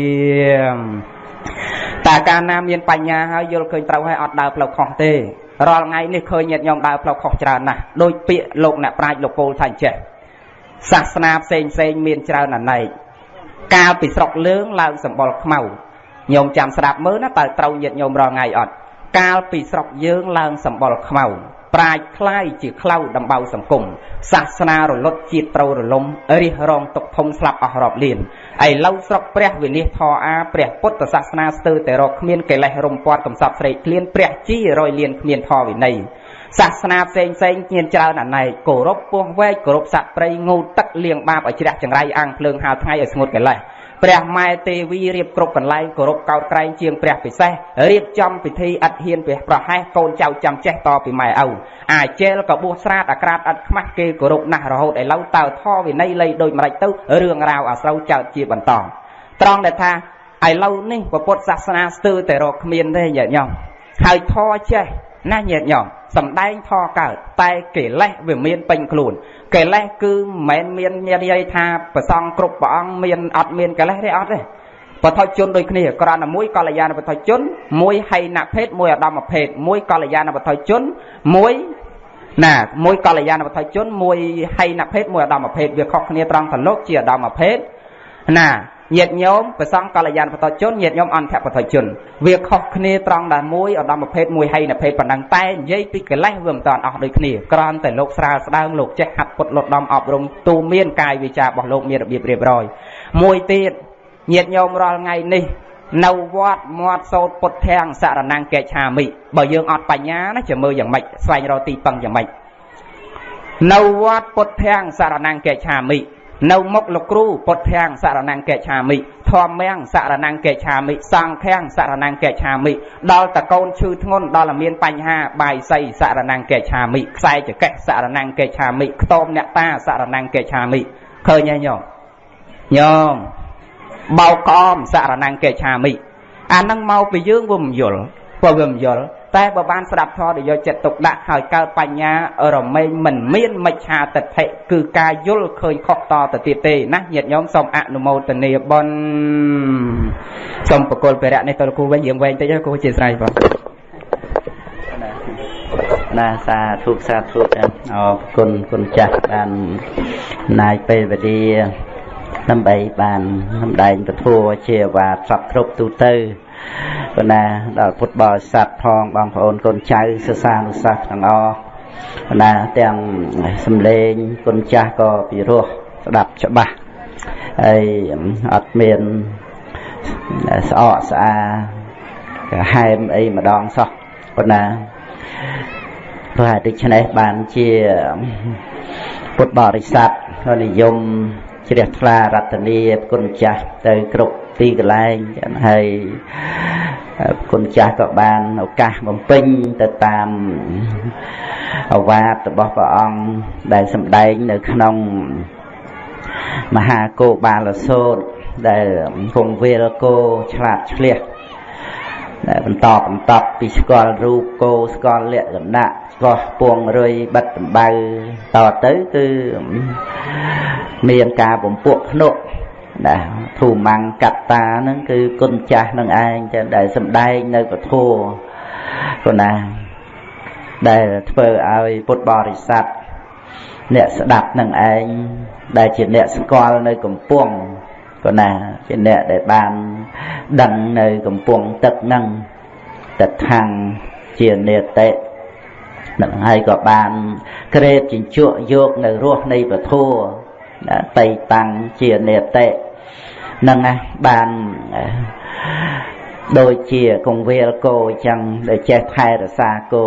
[SPEAKER 2] តែកាលណាមានបញ្ញាហើយយល់ឃើញត្រូវហើយអត់ដើរផ្លូវខុសទេរាល់ថ្ងៃនេះឃើញញាតិញោមដើរផ្លូវខុសច្រើនណាស់ដោយពាក្យលោកអ្នកប្រាជ្ញលោកពោលថាអញ្ចេះ សាសនាផ្សេងផ្សេងមានច្រើនអនេកកាលពីស្រុកលើងឡើងសម្បល់ខ្មៅញោមចាំស្ដាប់មើលណាតើត្រូវញាតញោមរងថ្ងៃអត់កាលពីស្រុកយើងឡើងសម្បល់ខ្មៅប្រាជ្ញខ្លាយជាក្លៅដំបៅសង្គមសាសនារលត់ជាតិប្រោរលំរិះរងទុកធំស្លាប់អស់រាប់លានឥឡូវស្រុកព្រះវិលាសធរអាព្រះពុទ្ធសាសនាស្ទើរតែរកគ្មានកិលេសរំពាត់កំសត់ស្រេកឃ្លានព្រះជីរយលានគ្មានធរវិន័យ សាសនាផ្សេងផ្សេងមានច្រើនអណែកគោរពពោះវែកគោរពសត្វព្រៃងូទឹកលៀងបាបឲ្យជ្រះចង្រៃអាំងភ្លើងហាលថ្ងៃឲ្យស្ងួតកិលេសព្រះម៉ែទេវីរៀបគ្រប់កន្លែងគោរពកោតក្រែងជាងព្រះពិសេសរៀបចំពិធីអត់ហ៊ានព្រះប្រហែសកូនចៅចាំចេះតពីម៉ែឪអាចជែលក៏បួសស្រាតអាក្រាតអត់ខ្មាស់គេគោរពណាស់រហូតឥឡូវតើធរវិន័យលៃដូចម្ដេចទៅរឿងរ៉ាវអាស្រូវចោតជាបន្តត្រង់ដែលថាឥឡូវនេះពុទ្ធសាសនាស្ទើរតែរកគ្មានទេញាតិញោមហើយធរចេះណាញាតិញោម សំដែងធរកើតតែកិលេសវាមានពេញខ្លួនកិលេសគឺមិនមែនមាននិយាយថាប្រសងគ្រប់ព្រះអង្គមានអត់មានកិលេសទេអត់ទេបថុជនដូចគ្នាក្រណមួយកល្យាណបថុជនមួយហៃណភេទមួយអដមភេទមួយកល្យាណបថុជនមួយណាមួយកល្យាណបថុជនមួយហៃណភេទមួយអដមភេទវាខុសគ្នាត្រង់តលោកជាអដមភេទ ណាញាតញោមប្រសងកល្យានបតជនញាតញោមអន្តបតជនវាខុសគ្នាត្រង់ដែលមួយឧត្តមភេទមួយហីនភេទប៉ុណ្ណឹងតែនិយាយពីកិលេសវាមិនតាន់អស់ដូចគ្នាគ្រាន់តែលោកស្រាលស្ដើងលោកចេះហាត់ពុតលត់ដំអប់រំទូមានកាយវិចាររបស់លោកមានរបៀបរៀបរយមួយទៀតញាតញោមរាល់ថ្ងៃនេះនៅវត្តមាត់សោតពុទ្ធាំងសរណង្កេឆាមិបើយើងអត់បញ្ញាណាจะមើលយ៉ាងម៉េចស្វែងរកទីពឹងយ៉ាងម៉េចនៅវត្តពុទ្ធាំងសរណង្កេឆាមិ នៅមុខលោកគ្រូពុទ្ធាំងសរណង្កេឆាមិធម្មំសរណង្កេឆាមិសង្ឃាំងសរណង្កេឆាមិដល់តកូនឈឺធ្ងន់ដល់តែមានបញ្ហាបាយសីសរណង្កេឆាមិខ្សែចកេះសរណង្កេឆាមិខ្ទមអ្នកតាសរណង្កេឆាមិឃើញហើយញោមញោមបោកក្អមសរណង្កេឆាមិអានឹងមកពីយើងវាមិនយល់ព្រោះវាមិនយល់ តែបើបានស្ដាប់ធម៌ដែលយកចិត្តទុកដាក់ហើយកើតបញ្ញារមែងមិនមានមិច្ឆាទិដ្ឋិគឺការយល់ឃើញខុសតទៅទៀតទេណាញាតិញោមសូមអនុមោទនាបុណ្យសូមបកុលពរៈនេះទៅលោកគ្រូវិញយើងវែងតិចគ្រូជាស្រ័យបង
[SPEAKER 1] ណាសាធុសាធុអរគុណគុណចាស់បានណាយពេលវេលាដើម្បីបានសម្ដែងពធជាវាសពគ្រប់ទូទៅ ប៉ុន្តែដល់ពុទ្ធបរិស័ទផងបងប្អូនកូនចៅសិស្សានុសិស្សទាំងអស់ប៉ុន្តែទាំងសំឡេងគុណចាស់ក៏ពិរោះស្ដាប់ច្បាស់ហើយអត់មានស្អកស្អាកាហែមអីម្ដងសោះប៉ុន្តែព្រោះតែដូច្នេះបានជាពុទ្ធបរិស័ទនិយមជ្រះថ្លារតនីគុណចាស់ទៅគ្រប់ ទីកន្លែងហើយគុណចាស់ក៏បានឱកាសបំពេញទៅតាមអវាទរបស់ព្រះអង្គដែលសម្ដែងនៅក្នុងមហាគោបាលសោតដែលគង់វេលគោឆ្លាតឆ្លៀសដែលបន្តបន្តពីស្គាល់រូបគោស្គាល់លក្ខណៈស្គាល់ពងរុយបិទដំបៅតទៅគឺមានការបំពួកភ្នក់ ណាធូម៉ាំងកត្តាហ្នឹងគឺគុណចាស់នឹងឯងចឹងដែលសំដែងនៅពធัวគណាដែលធ្វើឲ្យពុទ្ធបរិស័ទអ្នកស្ដាប់នឹងឯងដែលជាអ្នកស្គាល់នៅកំពង់គណាជាអ្នកដែលបានដឹងនៅកំពង់ទឹកហ្នឹងទឹកខាងជានេតិនឹងហើយក៏បានក្រេតជញ្ជក់យកនៅរសនៃពធัว តៃតាំងជានេតិនឹងណាបានដូចជាកងវាលគោអញ្ចឹងដែលចេះថែរក្សាគោ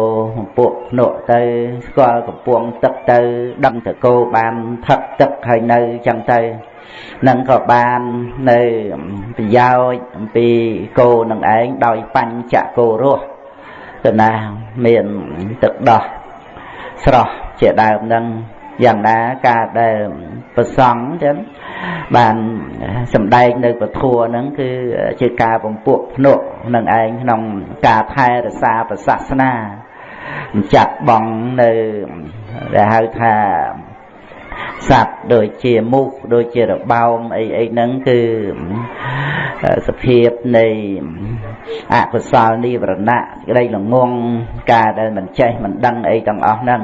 [SPEAKER 1] ពួកភ្នក់ទៅស្គាល់កំពង់ទឹកទៅ ដឹងតគោបានថឹកទឹកហើយនៅអញ្ចឹងទៅនឹងក៏បាននៅប្រយោជន៍អំពីគោនឹងឯងដោយបញ្ចគោរស់ទៅណាមានទឹកដោះស្រស់ជាដើមនឹង យ៉ាងណាការដែលប្រសង់ចឹងបានសម្ដែងនៅពធัวហ្នឹងគឺជាការបំពួកភ្នក់នឹងឯងក្នុងការថែរក្សាប្រសាសនាចាត់បងនៅដែលហៅថាសត្វដូចជាមូសដូចជារបោមអីអីហ្នឹងគឺសភាពនៃអកុសលនិវរណៈក្តីល្ងងការដែលមិនចេះមិនដឹងអីទាំងអស់ហ្នឹង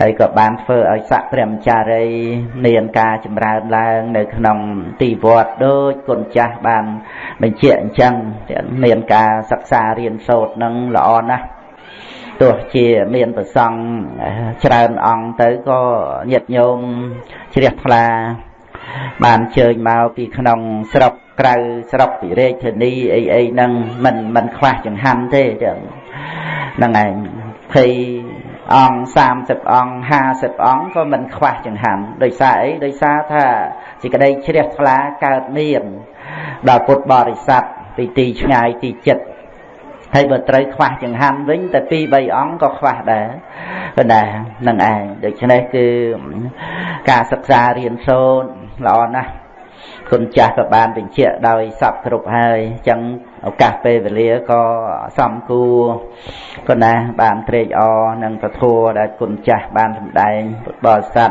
[SPEAKER 1] ហើយក៏បានធ្វើឲ្យស័កព្រះមចារីមានការចម្រើនឡើង នៅ ក្នុងទីវត្តដូចគុណចាស់បាន បញ្ជាក់អញ្ចឹងមានការសិក្សារៀនសូត្រនឹងល្អណាស់ទោះជាមានប្រសង់ច្រើនអង្គទៅក៏ញាតិញោមជ្រះថ្លា បានជើញមកពីក្នុងស្រុកក្រៅស្រុកពីរាជធានីអីអីហ្នឹងមិនមិនខ្វះចង្ហាន់ទេចឹងហ្នឹងឯង20 អង្គ30អង្គ50អង្គក៏មិនខ្វះចង្ហាន់ដោយសារអីដោយសារថាសេចក្តីជ្រះថ្លាកើតមានដល់ពុទ្ធបរិស័ទពីទីឆ្ងាយទីចិត្តហើយបើត្រូវខ្វះចង្ហាន់វិញតែ2 3អង្គក៏ខ្វះដែរប៉ុន្តែនឹងឯងដូច្នេះគឺការសិក្សារៀនសូត្រល្អណាស់គុណចាស់ក៏បានបញ្ជាក់ដោយសពគ្រប់ហើយអញ្ចឹង ឱកាសពេលវេលាក៏សំគួរក៏ណាបានត្រេកអរនឹងពធัวដែលគុណចាស់បានសម្ដែងពុទ្ធបរិស័ទ